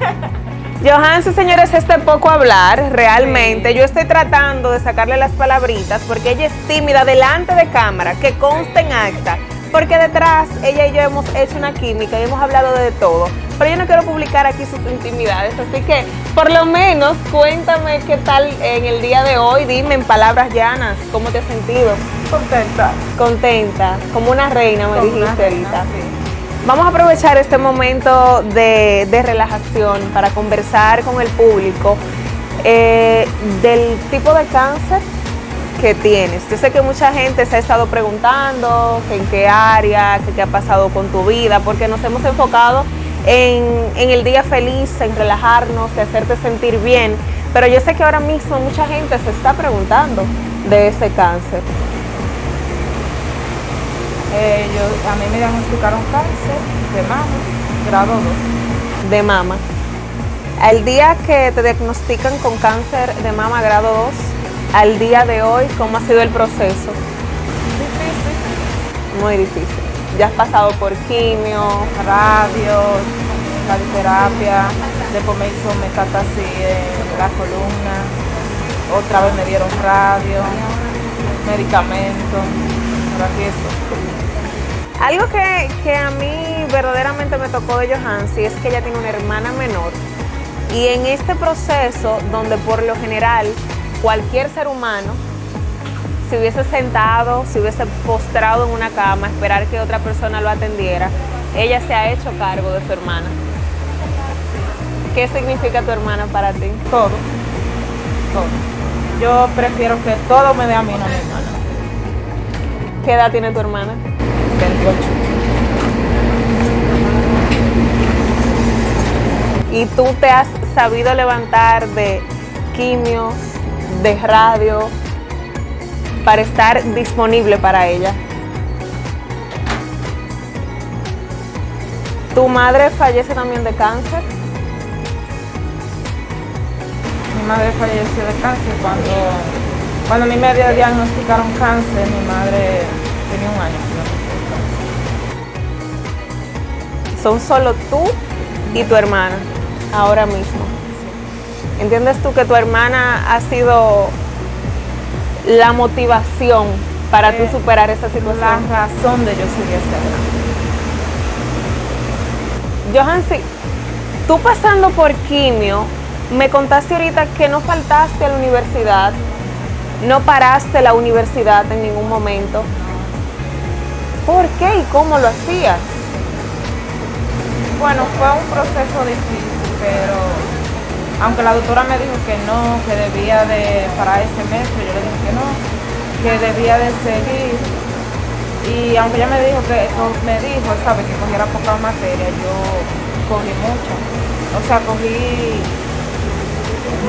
[LAUGHS] Johansi, señores, este poco hablar, realmente. Yo estoy tratando de sacarle las palabritas porque ella es tímida delante de cámara, que conste en acta. Porque detrás ella y yo hemos hecho una química y hemos hablado de todo. Pero yo no quiero publicar aquí sus intimidades, así que por lo menos cuéntame qué tal en el día de hoy. Dime en palabras llanas, ¿cómo te has sentido? Contenta. Contenta, como una reina, me Como dijiste reina, ahorita. Vamos a aprovechar este momento de, de relajación para conversar con el público eh, del tipo de cáncer que tienes. Yo sé que mucha gente se ha estado preguntando que en qué área, que qué ha pasado con tu vida, porque nos hemos enfocado en, en el día feliz, en relajarnos, de hacerte sentir bien. Pero yo sé que ahora mismo mucha gente se está preguntando de ese cáncer. Eh, yo, a mí me diagnosticaron cáncer de mama, grado 2. de mama. Al día que te diagnostican con cáncer de mama grado 2, al día de hoy, ¿cómo ha sido el proceso? Difícil. Muy difícil. Ya has pasado por quimio, Radio, radioterapia, después me hizo metástasis en la columna, otra vez me dieron radio, medicamentos, por aquí eso. Algo que, que a mí verdaderamente me tocó de Johansi es que ella tiene una hermana menor y en este proceso donde por lo general cualquier ser humano si hubiese sentado, si hubiese postrado en una cama, esperar que otra persona lo atendiera, ella se ha hecho cargo de su hermana. ¿Qué significa tu hermana para ti? Todo, todo. Yo prefiero que todo me dé a mí, no a mi hermana. ¿Qué edad tiene tu hermana? 28. y tú te has sabido levantar de quimios, de radio, para estar disponible para ella. ¿Tu madre fallece también de cáncer? Mi madre falleció de cáncer cuando, cuando a mí me diagnosticaron cáncer, mi madre tenía un año. Son solo tú y tu hermana, ahora mismo. ¿Entiendes tú que tu hermana ha sido la motivación para tú Eh, superar esa situación? La razón de yo seguir este Johansi, tú pasando por quimio, Me contaste ahorita que no faltaste a la universidad, no paraste la universidad en ningún momento. ¿Por qué y cómo lo hacías? Bueno, fue un proceso difícil, pero aunque la doctora me dijo que no, que debía de parar ese semestre, yo le dije que no, que debía de seguir. Y aunque ella me dijo que me dijo, sabe, que cogiera poca materia, yo cogí mucho. O sea, cogí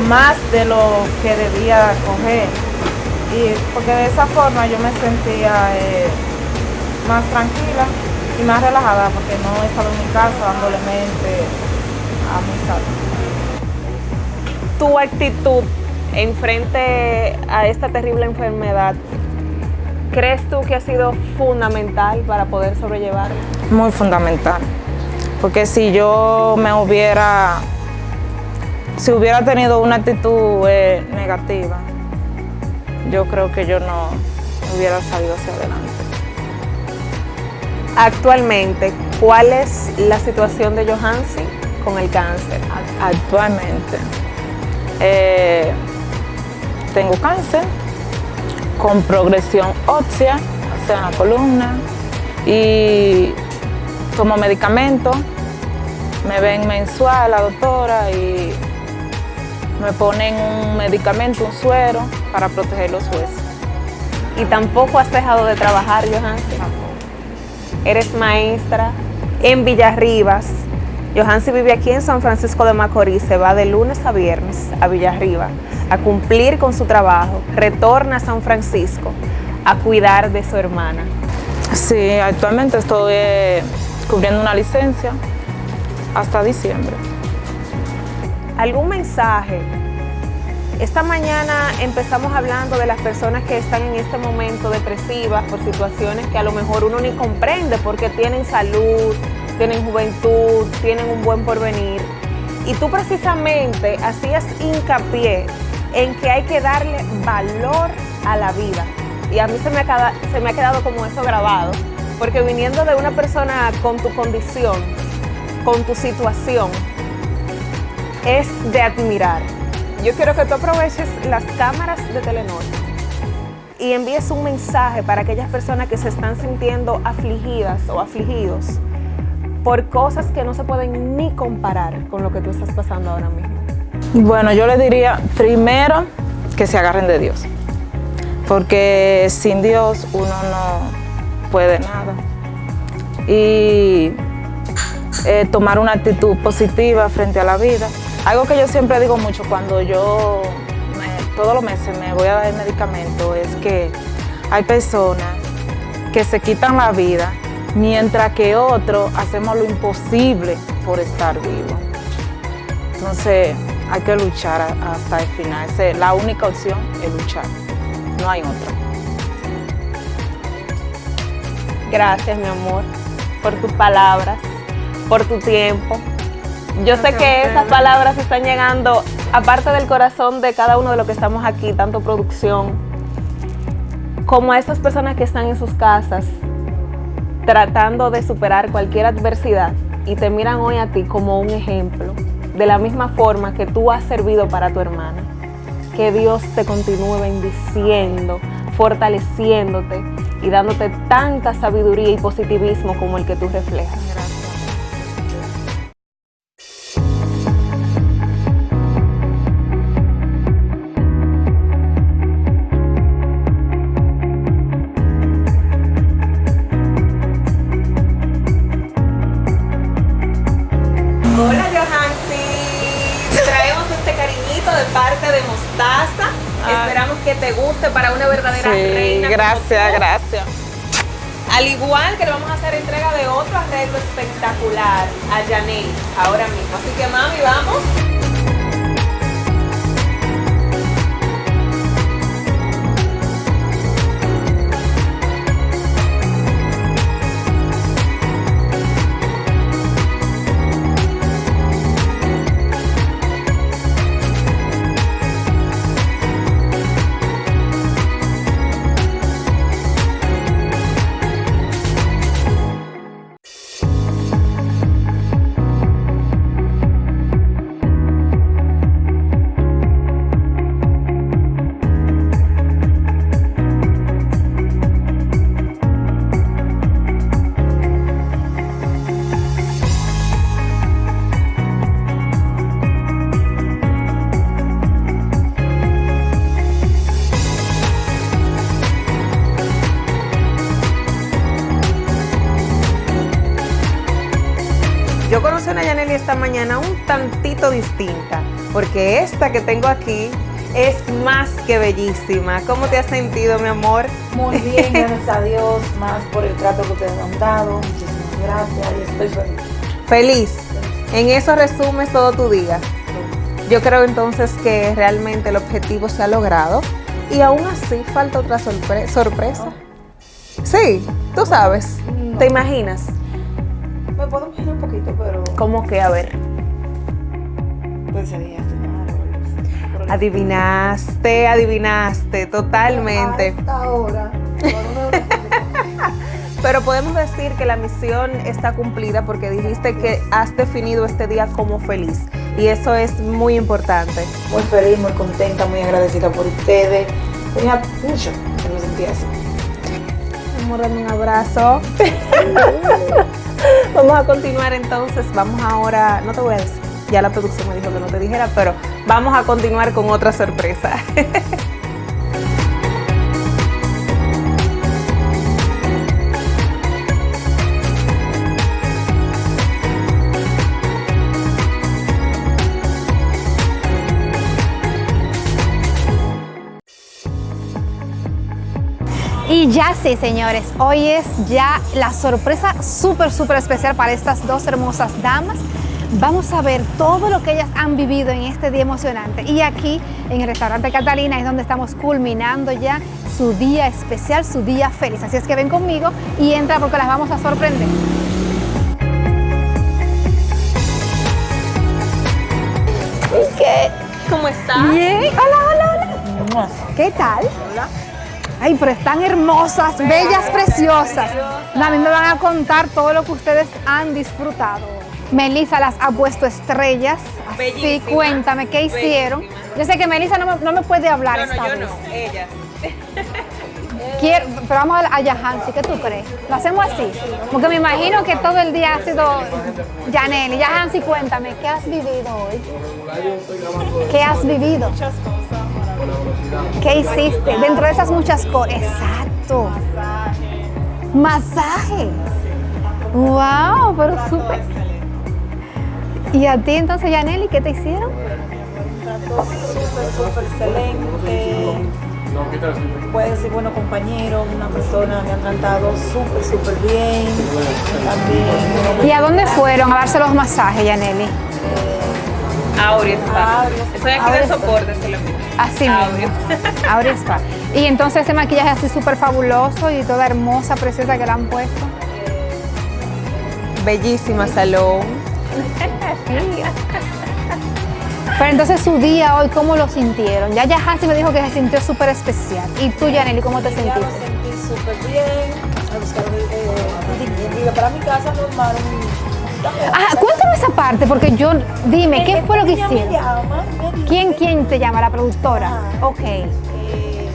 más de lo que debía coger. Y porque de esa forma yo me sentía eh, más tranquila y más relajada porque no he estado en mi casa dándole mente a mi salud. Tu actitud en frente a esta terrible enfermedad, ¿crees tú que ha sido fundamental para poder sobrellevarla? Muy fundamental. Porque si yo me hubiera, si hubiera tenido una actitud eh, negativa, yo creo que yo no hubiera salido hacia adelante. Actualmente, ¿cuál es la situación de Johansi con el cáncer? Actualmente, eh, tengo cáncer con progresión ósea, o sea, en la columna, y tomo medicamentos, me ven mensual la doctora y me ponen un medicamento, un suero, para proteger los huesos. ¿Y tampoco has dejado de trabajar, Johansi? Eres maestra en Villarribas. Johansi vive aquí en San Francisco de Macorís, se va de lunes a viernes a Villarriba a cumplir con su trabajo, retorna a San Francisco a cuidar de su hermana. Sí, actualmente estoy eh, cubriendo una licencia hasta diciembre. ¿Algún mensaje? Esta mañana empezamos hablando de las personas que están en este momento depresivas por situaciones que a lo mejor uno ni comprende porque tienen salud, tienen juventud, tienen un buen porvenir. Y tú precisamente hacías hincapié en que hay que darle valor a la vida. Y a mí se me, ha quedado, como eso grabado, porque viniendo de una persona con tu condición, con tu situación, es de admirar. Yo quiero que tú aproveches las cámaras de Telenor y envíes un mensaje para aquellas personas que se están sintiendo afligidas o afligidos por cosas que no se pueden ni comparar con lo que tú estás pasando ahora mismo. Bueno, yo le diría primero que se agarren de Dios, porque sin Dios uno no puede nada. Y eh, tomar una actitud positiva frente a la vida. Algo que yo siempre digo mucho cuando yo todos los meses me voy a dar el medicamento es que hay personas que se quitan la vida mientras que otros hacemos lo imposible por estar vivos. Entonces hay que luchar hasta el final. Esa es la única opción es luchar, no hay otra. Gracias, mi amor, por tus palabras, por tu tiempo. Yo sé que esas palabras están llegando, aparte del corazón de cada uno de los que estamos aquí, tanto producción, como a esas personas que están en sus casas tratando de superar cualquier adversidad y te miran hoy a ti como un ejemplo, de la misma forma que tú has servido para tu hermana. Que Dios te continúe bendiciendo, fortaleciéndote y dándote tanta sabiduría y positivismo como el que tú reflejas. Hola de parte de Mostaza. Esperamos que te guste para una verdadera Sí, reina. gracias, gracias. Al igual que le vamos a hacer entrega de otro arreglo espectacular a Janelle ahora mismo. Así que mami, vamos. Distinta, porque esta que tengo aquí es más que bellísima. ¿Cómo te has sentido, mi amor? Muy [LAUGHS] bien, gracias a Dios, más por el trato que ustedes me han dado. Muchísimas gracias y estoy feliz. Feliz. En eso resumes todo tu día. Yo creo entonces que realmente el objetivo se ha logrado y aún así falta otra sorpre- sorpresa. Sí, tú sabes. ¿Te imaginas? Me puedo imaginar un poquito, pero ¿Cómo que? A ver. Así. Adivinaste, adivinaste, totalmente. Hasta ahora. [LAUGHS] Pero podemos decir que la misión está cumplida porque dijiste que has definido este día como feliz. Y eso es muy importante. Muy feliz, muy contenta, muy agradecida por ustedes. Tenía mucho que me sentía así. Amor, dame un abrazo. [LAUGHS] Vamos a continuar entonces. Vamos ahora, no te voy a decir, ya la producción me dijo que no te dijera, pero vamos a continuar con otra sorpresa. Y ya sí, señores, hoy es ya la sorpresa súper, súper especial para estas dos hermosas damas. Vamos a ver todo lo que ellas han vivido en este día emocionante. Y aquí, en el restaurante Catalina, es donde estamos culminando ya su día especial, su día feliz. Así es que ven conmigo y entra porque las vamos a sorprender. ¿Qué? ¿Cómo estás? Bien. Hola, hola, hola. ¿Qué tal? Ay, pero están hermosas, bellas, preciosas. Mí me van a contar todo lo que ustedes han disfrutado. Melissa las ha puesto estrellas. Así, Bellísimas, cuéntame, ¿qué hicieron? Yo sé que Melissa no me, no me puede hablar No, no, esta yo vez. no, ella. [LAUGHS] Quiero- pero vamos a, a Yahansi, ¿qué tú crees? ¿Lo hacemos así? Porque me imagino que todo el día ha sido Yaneli. Yahansi, cuéntame, ¿qué has vivido hoy? ¿Qué has vivido? ¿Qué hiciste? Dentro de esas muchas cosas. Exacto. Masaje. Wow, pero súper. ¿Y a ti entonces, Yaneli, qué te hicieron? Trato súper, súper excelente. Puede decir, bueno, compañero, una persona me han tratado súper, súper bien. También. ¿Y a dónde fueron a darse los masajes, Yaneli? Aurea Spa. Estoy aquí Aurea de soporte, se lo mismo. Así mismo. Aurea Spa. Y entonces ese maquillaje así súper fabuloso y toda hermosa, preciosa que le han puesto. Bellísima salón. [LAUGHS] Pero entonces su día hoy, ¿cómo lo sintieron? Ya ya Hansi me dijo que se sintió súper especial. ¿Y tú, Yaneli, cómo te Ya lo sentiste? sentí súper bien. Me buscaron eh, iba para mi casa normal. Ah, cuéntame esa parte, porque yo, dime, ¿qué fue lo que me hicieron? me ¿Quién, quién te llama? ¿La productora? Ok. eh,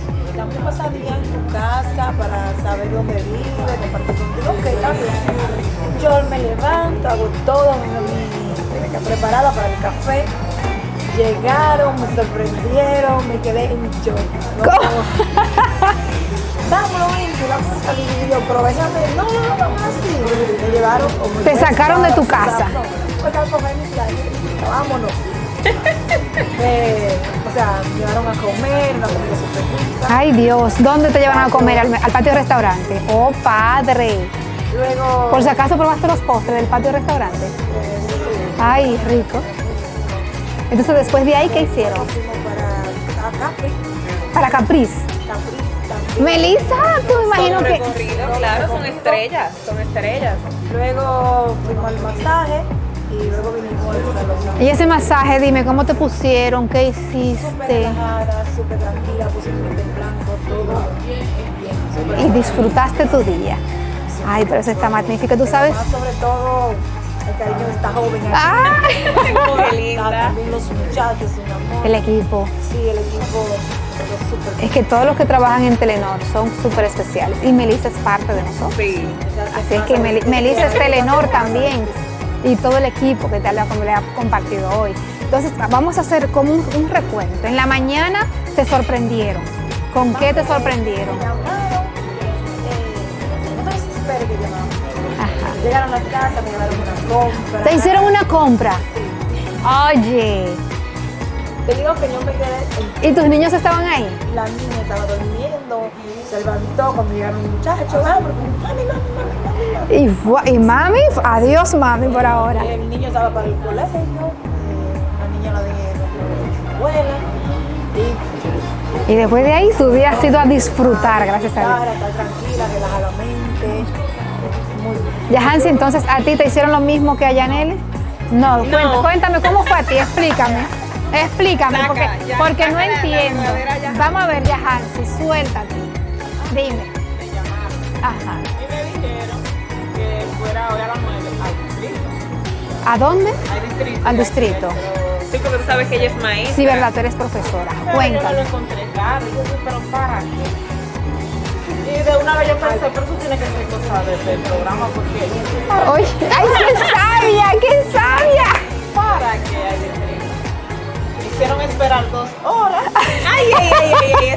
pasadía casa para saber dónde vive, compartir contigo. Ok, está bien. Yo me levanto, hago todo, mi, mi, preparada para el café. Llegaron, me sorprendieron, me quedé en shock. No, Vámonos, vamos a salir. Y yo, pero no, no, no, así. Me llevaron. Te sacaron de tu casa. Pues vámonos. [LAUGHS] Eh, o sea, llevaron a comer, una comida súper rica. Ay, Dios, ¿dónde te llevan a comer? ¿Al, al patio restaurante? Oh, padre. Luego, Por si acaso probaste los postres del patio restaurante. Ay, rico. Entonces, después de ahí, ¿qué hicieron? para Capri, Para Capriz. Melissa, tú me imagino Son que... claro, son estrellas, son estrellas. Luego fuimos al masaje y luego vinimos al salón. Y ese masaje, dime, ¿cómo te pusieron? ¿Qué Súper hiciste? relajada, súper tranquila, mi mente en blanco, todo bien. súper Y disfrutaste tu día. Ay, pero eso está magnífico. ¿Tú sabes? Sobre todo el cariño de esta joven. aquí. Ah. [LAUGHS] Qué linda. También los muchachos, un amor. El equipo. Sí, el equipo, súper Es que todos los que trabajan en Telenor son súper especiales. Y Melissa es parte de nosotros. Sí. Así es que Meli- Melissa es Telenor también. Y todo el equipo que te ha, como le ha compartido hoy. Entonces, vamos a hacer como un, un recuento. En la mañana te sorprendieron. ¿Con qué te sorprendieron? eh. Llegaron a la casa, me llevaron una compra. ¿Te hicieron una compra? Oye, Te digo que yo me quedé. ¿y tus niños estaban ahí? La niña estaba durmiendo, se levantó cuando llegaron los muchachos. Porque mami, mami, mami, mami. Y, fue- y mami, adiós mami por ahora. El niño estaba para el colegio, la niña la dejé en la escuela. Y Y después de ahí tu día ha sido a disfrutar, gracias a Dios. estar tranquila, relajadamente. Muy bien. Ya Hansi, entonces a ti te hicieron lo mismo que a Yaneli? No, cuéntame, cuéntame cómo fue a ti, [LAUGHS] explícame. Explícame, Saca, porque, ya, porque no entiendo. Vamos a ver, Yahansi, suéltate. Dime. Ajá. Y me dijeron que fuera ahora a las 9 al distrito. ¿A dónde? Al distrito. Al distrito. Sí, porque tú sabes que ella es maestra. Sí, verdad, tú eres profesora. Pero Yo no Cuéntame. lo encontré. Y yo dije, pero ¿para qué? Y de una vez yo pensé, pero eso tiene que ser cosa de- del programa porque... Oye, ¡ay, qué sabia, qué sabia! ¿Para qué? Hicieron esperar dos horas. [LAUGHS] Ay, ay, ay, ay, ay,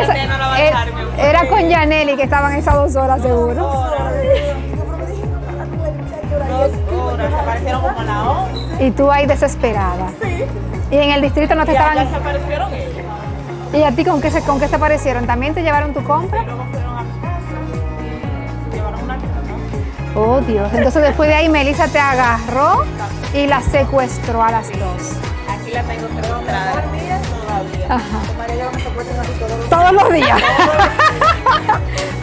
esa [LAUGHS] ya no la va a dejar. me. Era con Yaneli que estaban esas dos horas seguro. Dos horas, aparecieron como a las 11. Y tú ahí desesperada. Y en el distrito no te Y estaban. se aparecieron ellos. ¿Y a ti con qué se, con qué se parecieron? ¿También te llevaron tu compra? Llevaron una Oh Dios. Entonces después de ahí Melissa te agarró y la secuestró a las dos. Aquí la tengo. Todavía. Ajá. Me así todos los Todos los días.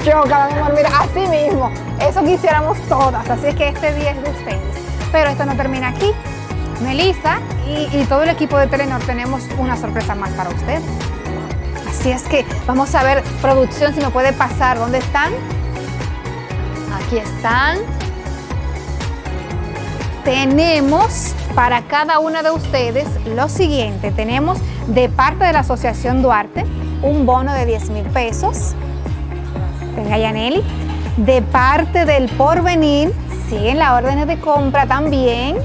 Choca, mi amor, mira, así mismo. Eso quisiéramos todas. Así es que este día es de ustedes. Pero esto no termina aquí. Melissa y, y todo el equipo de Telenor tenemos una sorpresa más para ustedes. Así es que vamos a ver, producción, si me puede pasar. ¿Dónde están? Aquí están. Tenemos para cada una de ustedes lo siguiente. Tenemos de parte de la Asociación Duarte un bono de 10 mil pesos. Venga, Yaneli. De parte del Porvenir, siguen las órdenes de compra también.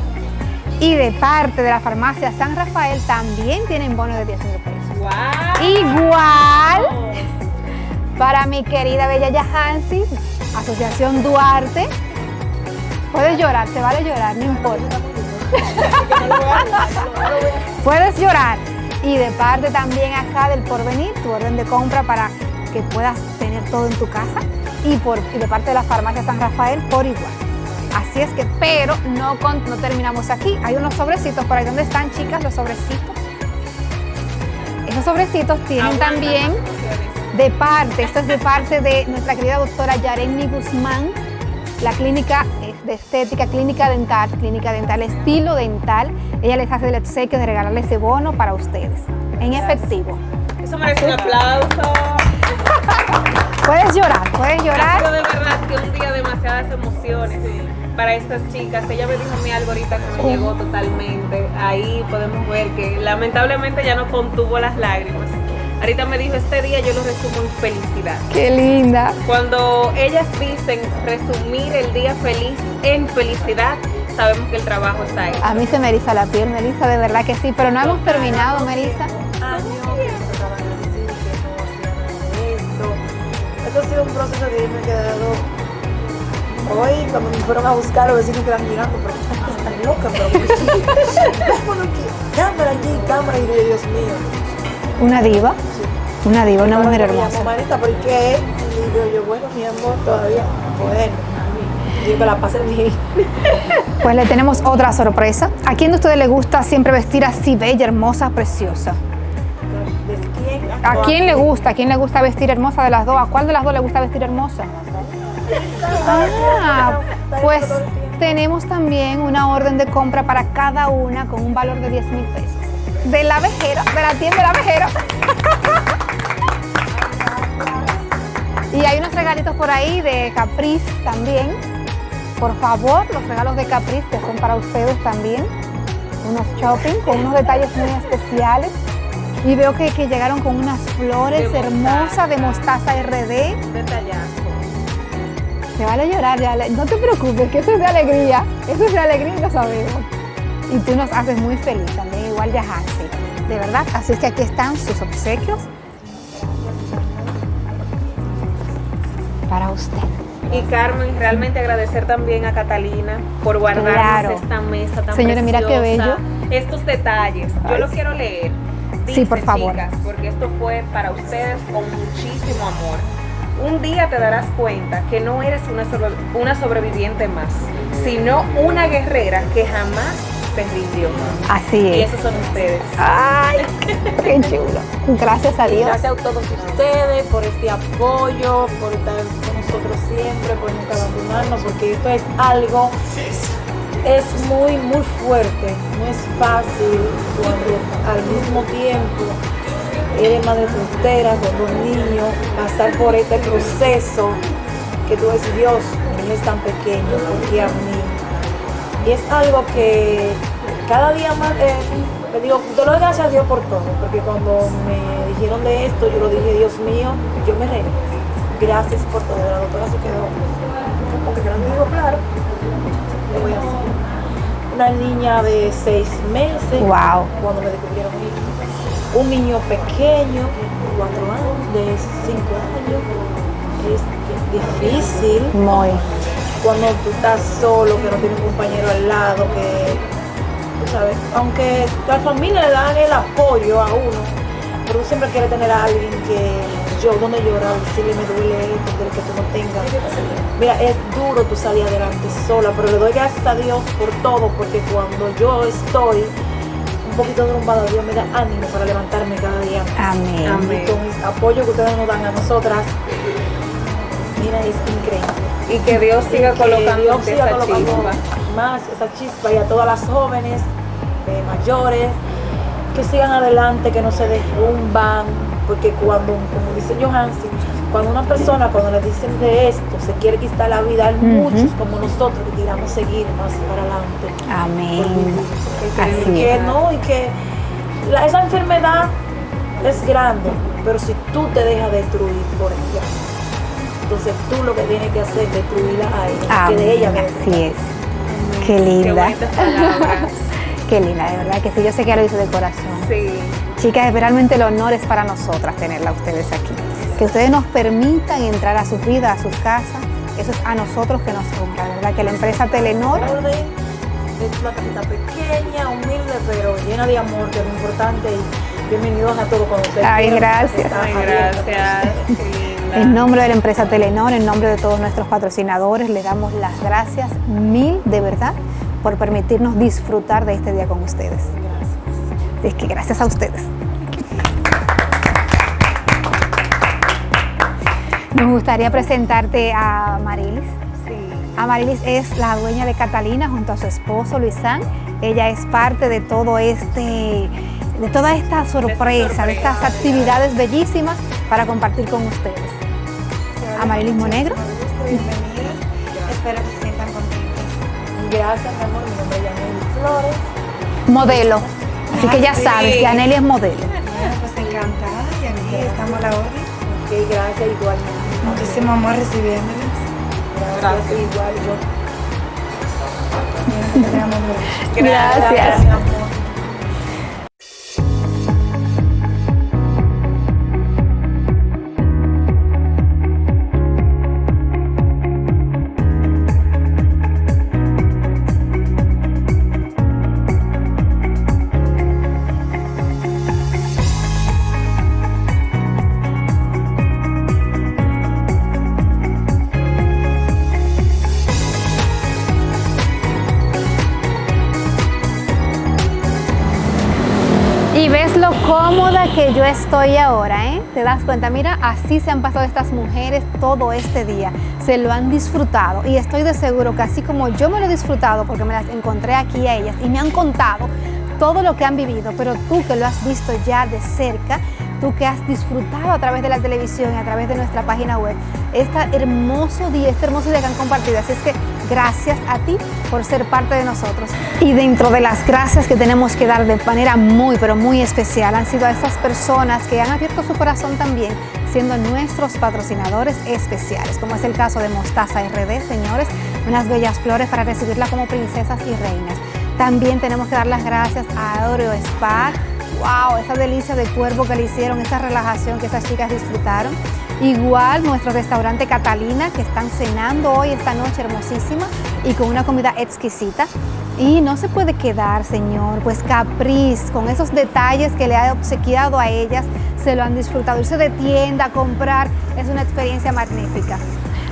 Y de parte de la farmacia San Rafael también tienen bono de 10 mil pesos. Igual para mi querida Bella Yahansi, Asociación Duarte. Puedes llorar, te vale llorar, no importa. [LAUGHS] Puedes llorar. Y de parte también acá del Porvenir, tu orden de compra para que puedas tener todo en tu casa. Y, por, y de parte de la farmacia San Rafael por igual. Así es que, pero no, con- no terminamos aquí. Hay unos sobrecitos por ahí. ¿Dónde están, chicas, los sobrecitos? Esos sobrecitos tienen también de parte, esto es de parte de nuestra querida doctora Yareni Guzmán, la clínica de estética, clínica dental, clínica dental, estilo dental. Ella les hace el obsequio de regalarle ese bono para ustedes, en efectivo. Eso merece un aplauso. [LAUGHS] Puedes llorar, puedes llorar. de verdad que un día demasiadas emociones para estas chicas. Ella me dijo mí algo ahorita que me llegó totalmente. Ahí podemos ver que lamentablemente ya no contuvo las lágrimas. Ahorita me dijo, este día yo lo resumo en felicidad. Qué linda. Cuando ellas dicen resumir el día feliz en felicidad, sabemos que el trabajo está ahí. A mí se me eriza la piel, Melissa, de verdad que sí, pero no hemos terminado, Melissa. esto. Ha sido un proceso que yo me he quedado. Hoy, cuando me fueron a buscar, los vecinos quedan mirando, pero están loca, pero [LAUGHS] vámonos aquí, cámara aquí, cámara, y Dios mío. Una diva, una diva, una mujer hermosa. ¿por qué? Y digo yo, bueno, mi amor, todavía, bueno, digo la pasé bien. [LAUGHS] Pues le tenemos otra sorpresa. ¿A quién de ustedes le gusta siempre vestir así bella, hermosa, preciosa? ¿A quién le gusta? ¿A quién le gusta vestir hermosa de las dos? ¿A cuál de las dos le gusta vestir hermosa? Ah, pues tenemos también una orden de compra para cada una con un valor de 10 mil pesos. De la vejera, de la tienda de la vejera. Y hay unos regalitos por ahí de Caprice también. Por favor, los regalos de Caprice que son para ustedes también. Unos shopping con unos detalles muy especiales. Y veo que, que llegaron con unas flores De hermosas de mostaza RD. Detallazo. Se vale llorar, ya, no te preocupes, que eso es de alegría. Eso es de alegría y lo sabemos. Y tú nos haces muy feliz también, igual ya Hansi. De verdad, así es que aquí están sus obsequios. Para usted. Y Carmen, realmente agradecer también a Catalina por guardarnos Claro. esta mesa tan Señora, mira qué bello. Estos detalles, yo Ay, los quiero leer. Sí, por favor. chicas, porque esto fue para ustedes con muchísimo amor. Un día te darás cuenta que no eres una, sobre- una sobreviviente más, sino una guerrera que jamás Así Y es. esos son ustedes. Ay, qué chulo. Gracias a Y Dios. gracias a todos ustedes por este apoyo, por estar con nosotros siempre, por nunca abandonarnos, porque esto es algo, es muy, muy fuerte, no es fácil cuando al mismo tiempo eres madre soltera con dos niños, pasar por este proceso que tú dices, Dios, mi niño es tan pequeño, ¿por qué a mí? Y es algo que cada día más, eh, le digo, doy gracias a Dios por todo, porque cuando me dijeron de esto, yo lo dije, Dios mío, yo me reí. Gracias por todo. La doctora se quedó, porque yo digo claro, ¿qué voy a hacer? Una niña de seis meses, Wow. cuando me descubrieron un niño pequeño, de cuatro años, de cinco años, es difícil Muy. cuando tú estás solo, que no tienes un compañero al lado, que, sabes, aunque la familia le dan el apoyo a uno, pero tú siempre quieres tener a alguien que yo, donde llorar, decirle me duele esto, que tú no tengas. Mira, es duro tú salir adelante sola, pero le doy gracias a Dios por todo, porque cuando yo estoy un poquito derrumbada, Dios me da ánimo para levantarme cada día. Amén. Y con el apoyo que ustedes nos dan a nosotras, mira, es increíble. Y que Dios siga Que colocando Dios siga esa colocando chispa. Más esa chispa y a todas las jóvenes, eh, mayores, que sigan adelante, que no se derrumban, porque cuando, como dice Johansi, cuando una persona, cuando le dicen de esto, se quiere quitar la vida, hay muchos como nosotros que queramos seguir más para adelante. Amén. Que, Así que no, y que la- esa enfermedad es grande, pero si tú te dejas destruir por ella, entonces tú lo que tienes que hacer es destruirla a ella, que de ella Amén. Así es. Qué linda. bonitas palabras. [LAUGHS] Qué linda, de verdad que sí. Yo sé que ya lo hizo de corazón. Sí. Chicas, realmente el honor es para nosotras tenerla a ustedes aquí. Que ustedes nos permitan entrar a sus vidas, a sus casas. Eso es a nosotros que nos honra, de ¿verdad? Que la empresa Telenor es una casita pequeña, humilde, pero llena de amor, que es lo importante. Y bienvenidos a todos cuando ustedes Ay, gracias. Ay, gracias. En nombre de la empresa Telenor, en nombre de todos nuestros patrocinadores, le damos las gracias mil de verdad por permitirnos disfrutar de este día con ustedes. Es que gracias a ustedes. Nos gustaría presentarte a Marilis. Amarilis es la dueña de Catalina junto a su esposo Luisán. Ella es parte de todo este, de toda esta sorpresa, de estas actividades bellísimas para compartir con ustedes. Amarilis Monegro. Bienvenidas. Espero que se sientan contentas. Gracias, mi amor. Mi nombre es Yaneli Flores. Modelo. Así que ya Sí. sabes, Yaneli es modelo. Bueno, pues encantada y aquí estamos a la orden. Ok, gracias, igualmente. Muchísimo amor recibiéndoles. Gracias, igual yo. Gracias. Que yo estoy ahora, ¿eh? Te das cuenta, mira, así se han pasado estas mujeres todo este día. Se lo han disfrutado y estoy de seguro que así como yo me lo he disfrutado porque me las encontré aquí a ellas y me han contado todo lo que han vivido, pero tú que lo has visto ya de cerca, tú que has disfrutado a través de la televisión y a través de nuestra página web, este hermoso día, este hermoso día que han compartido. Así es que gracias a ti por ser parte de nosotros. Y dentro de las gracias que tenemos que dar de manera muy, pero muy especial, han sido a estas personas que han abierto su corazón también, siendo nuestros patrocinadores especiales, como es el caso de Mostaza RD, señores, unas bellas flores para recibirla como princesas y reinas. También tenemos que dar las gracias a Oreo Spa. ¡Wow! Esa delicia de cuerpo que le hicieron, esa relajación que esas chicas disfrutaron. Igual nuestro restaurante Catalina, que están cenando hoy, esta noche hermosísima y con una comida exquisita. Y no se puede quedar, señor, pues Capriz, con esos detalles que le ha obsequiado a ellas, se lo han disfrutado. Irse de tienda a comprar es una experiencia magnífica.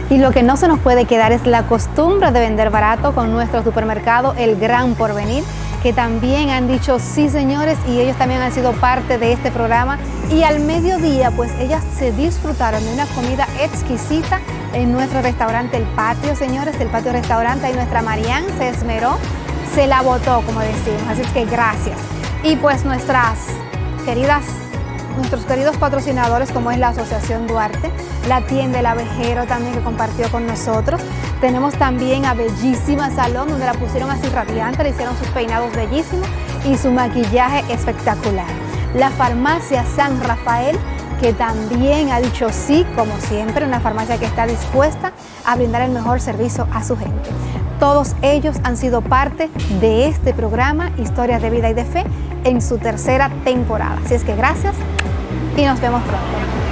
Y lo que no se nos puede quedar es la costumbre de vender barato con nuestro supermercado El Gran Porvenir, que también han dicho sí señores y ellos también han sido parte de este programa. Y al mediodía pues ellas se disfrutaron de una comida exquisita en nuestro restaurante El Patio, señores, el Patio Restaurante. Y nuestra Marianne se esmeró, se la botó como decimos, así que gracias. Y pues nuestras queridas nuestros queridos patrocinadores como es la Asociación Duarte, la tienda El Abejero también que compartió con nosotros. Tenemos también a Bellísima Salón donde la pusieron así radiante, le hicieron sus peinados bellísimos y su maquillaje espectacular. La farmacia San Rafael que también ha dicho sí, como siempre, una farmacia que está dispuesta a brindar el mejor servicio a su gente. Todos ellos han sido parte de este programa Historias de Vida y de Fe en su tercera temporada. Así es que gracias y nos vemos pronto.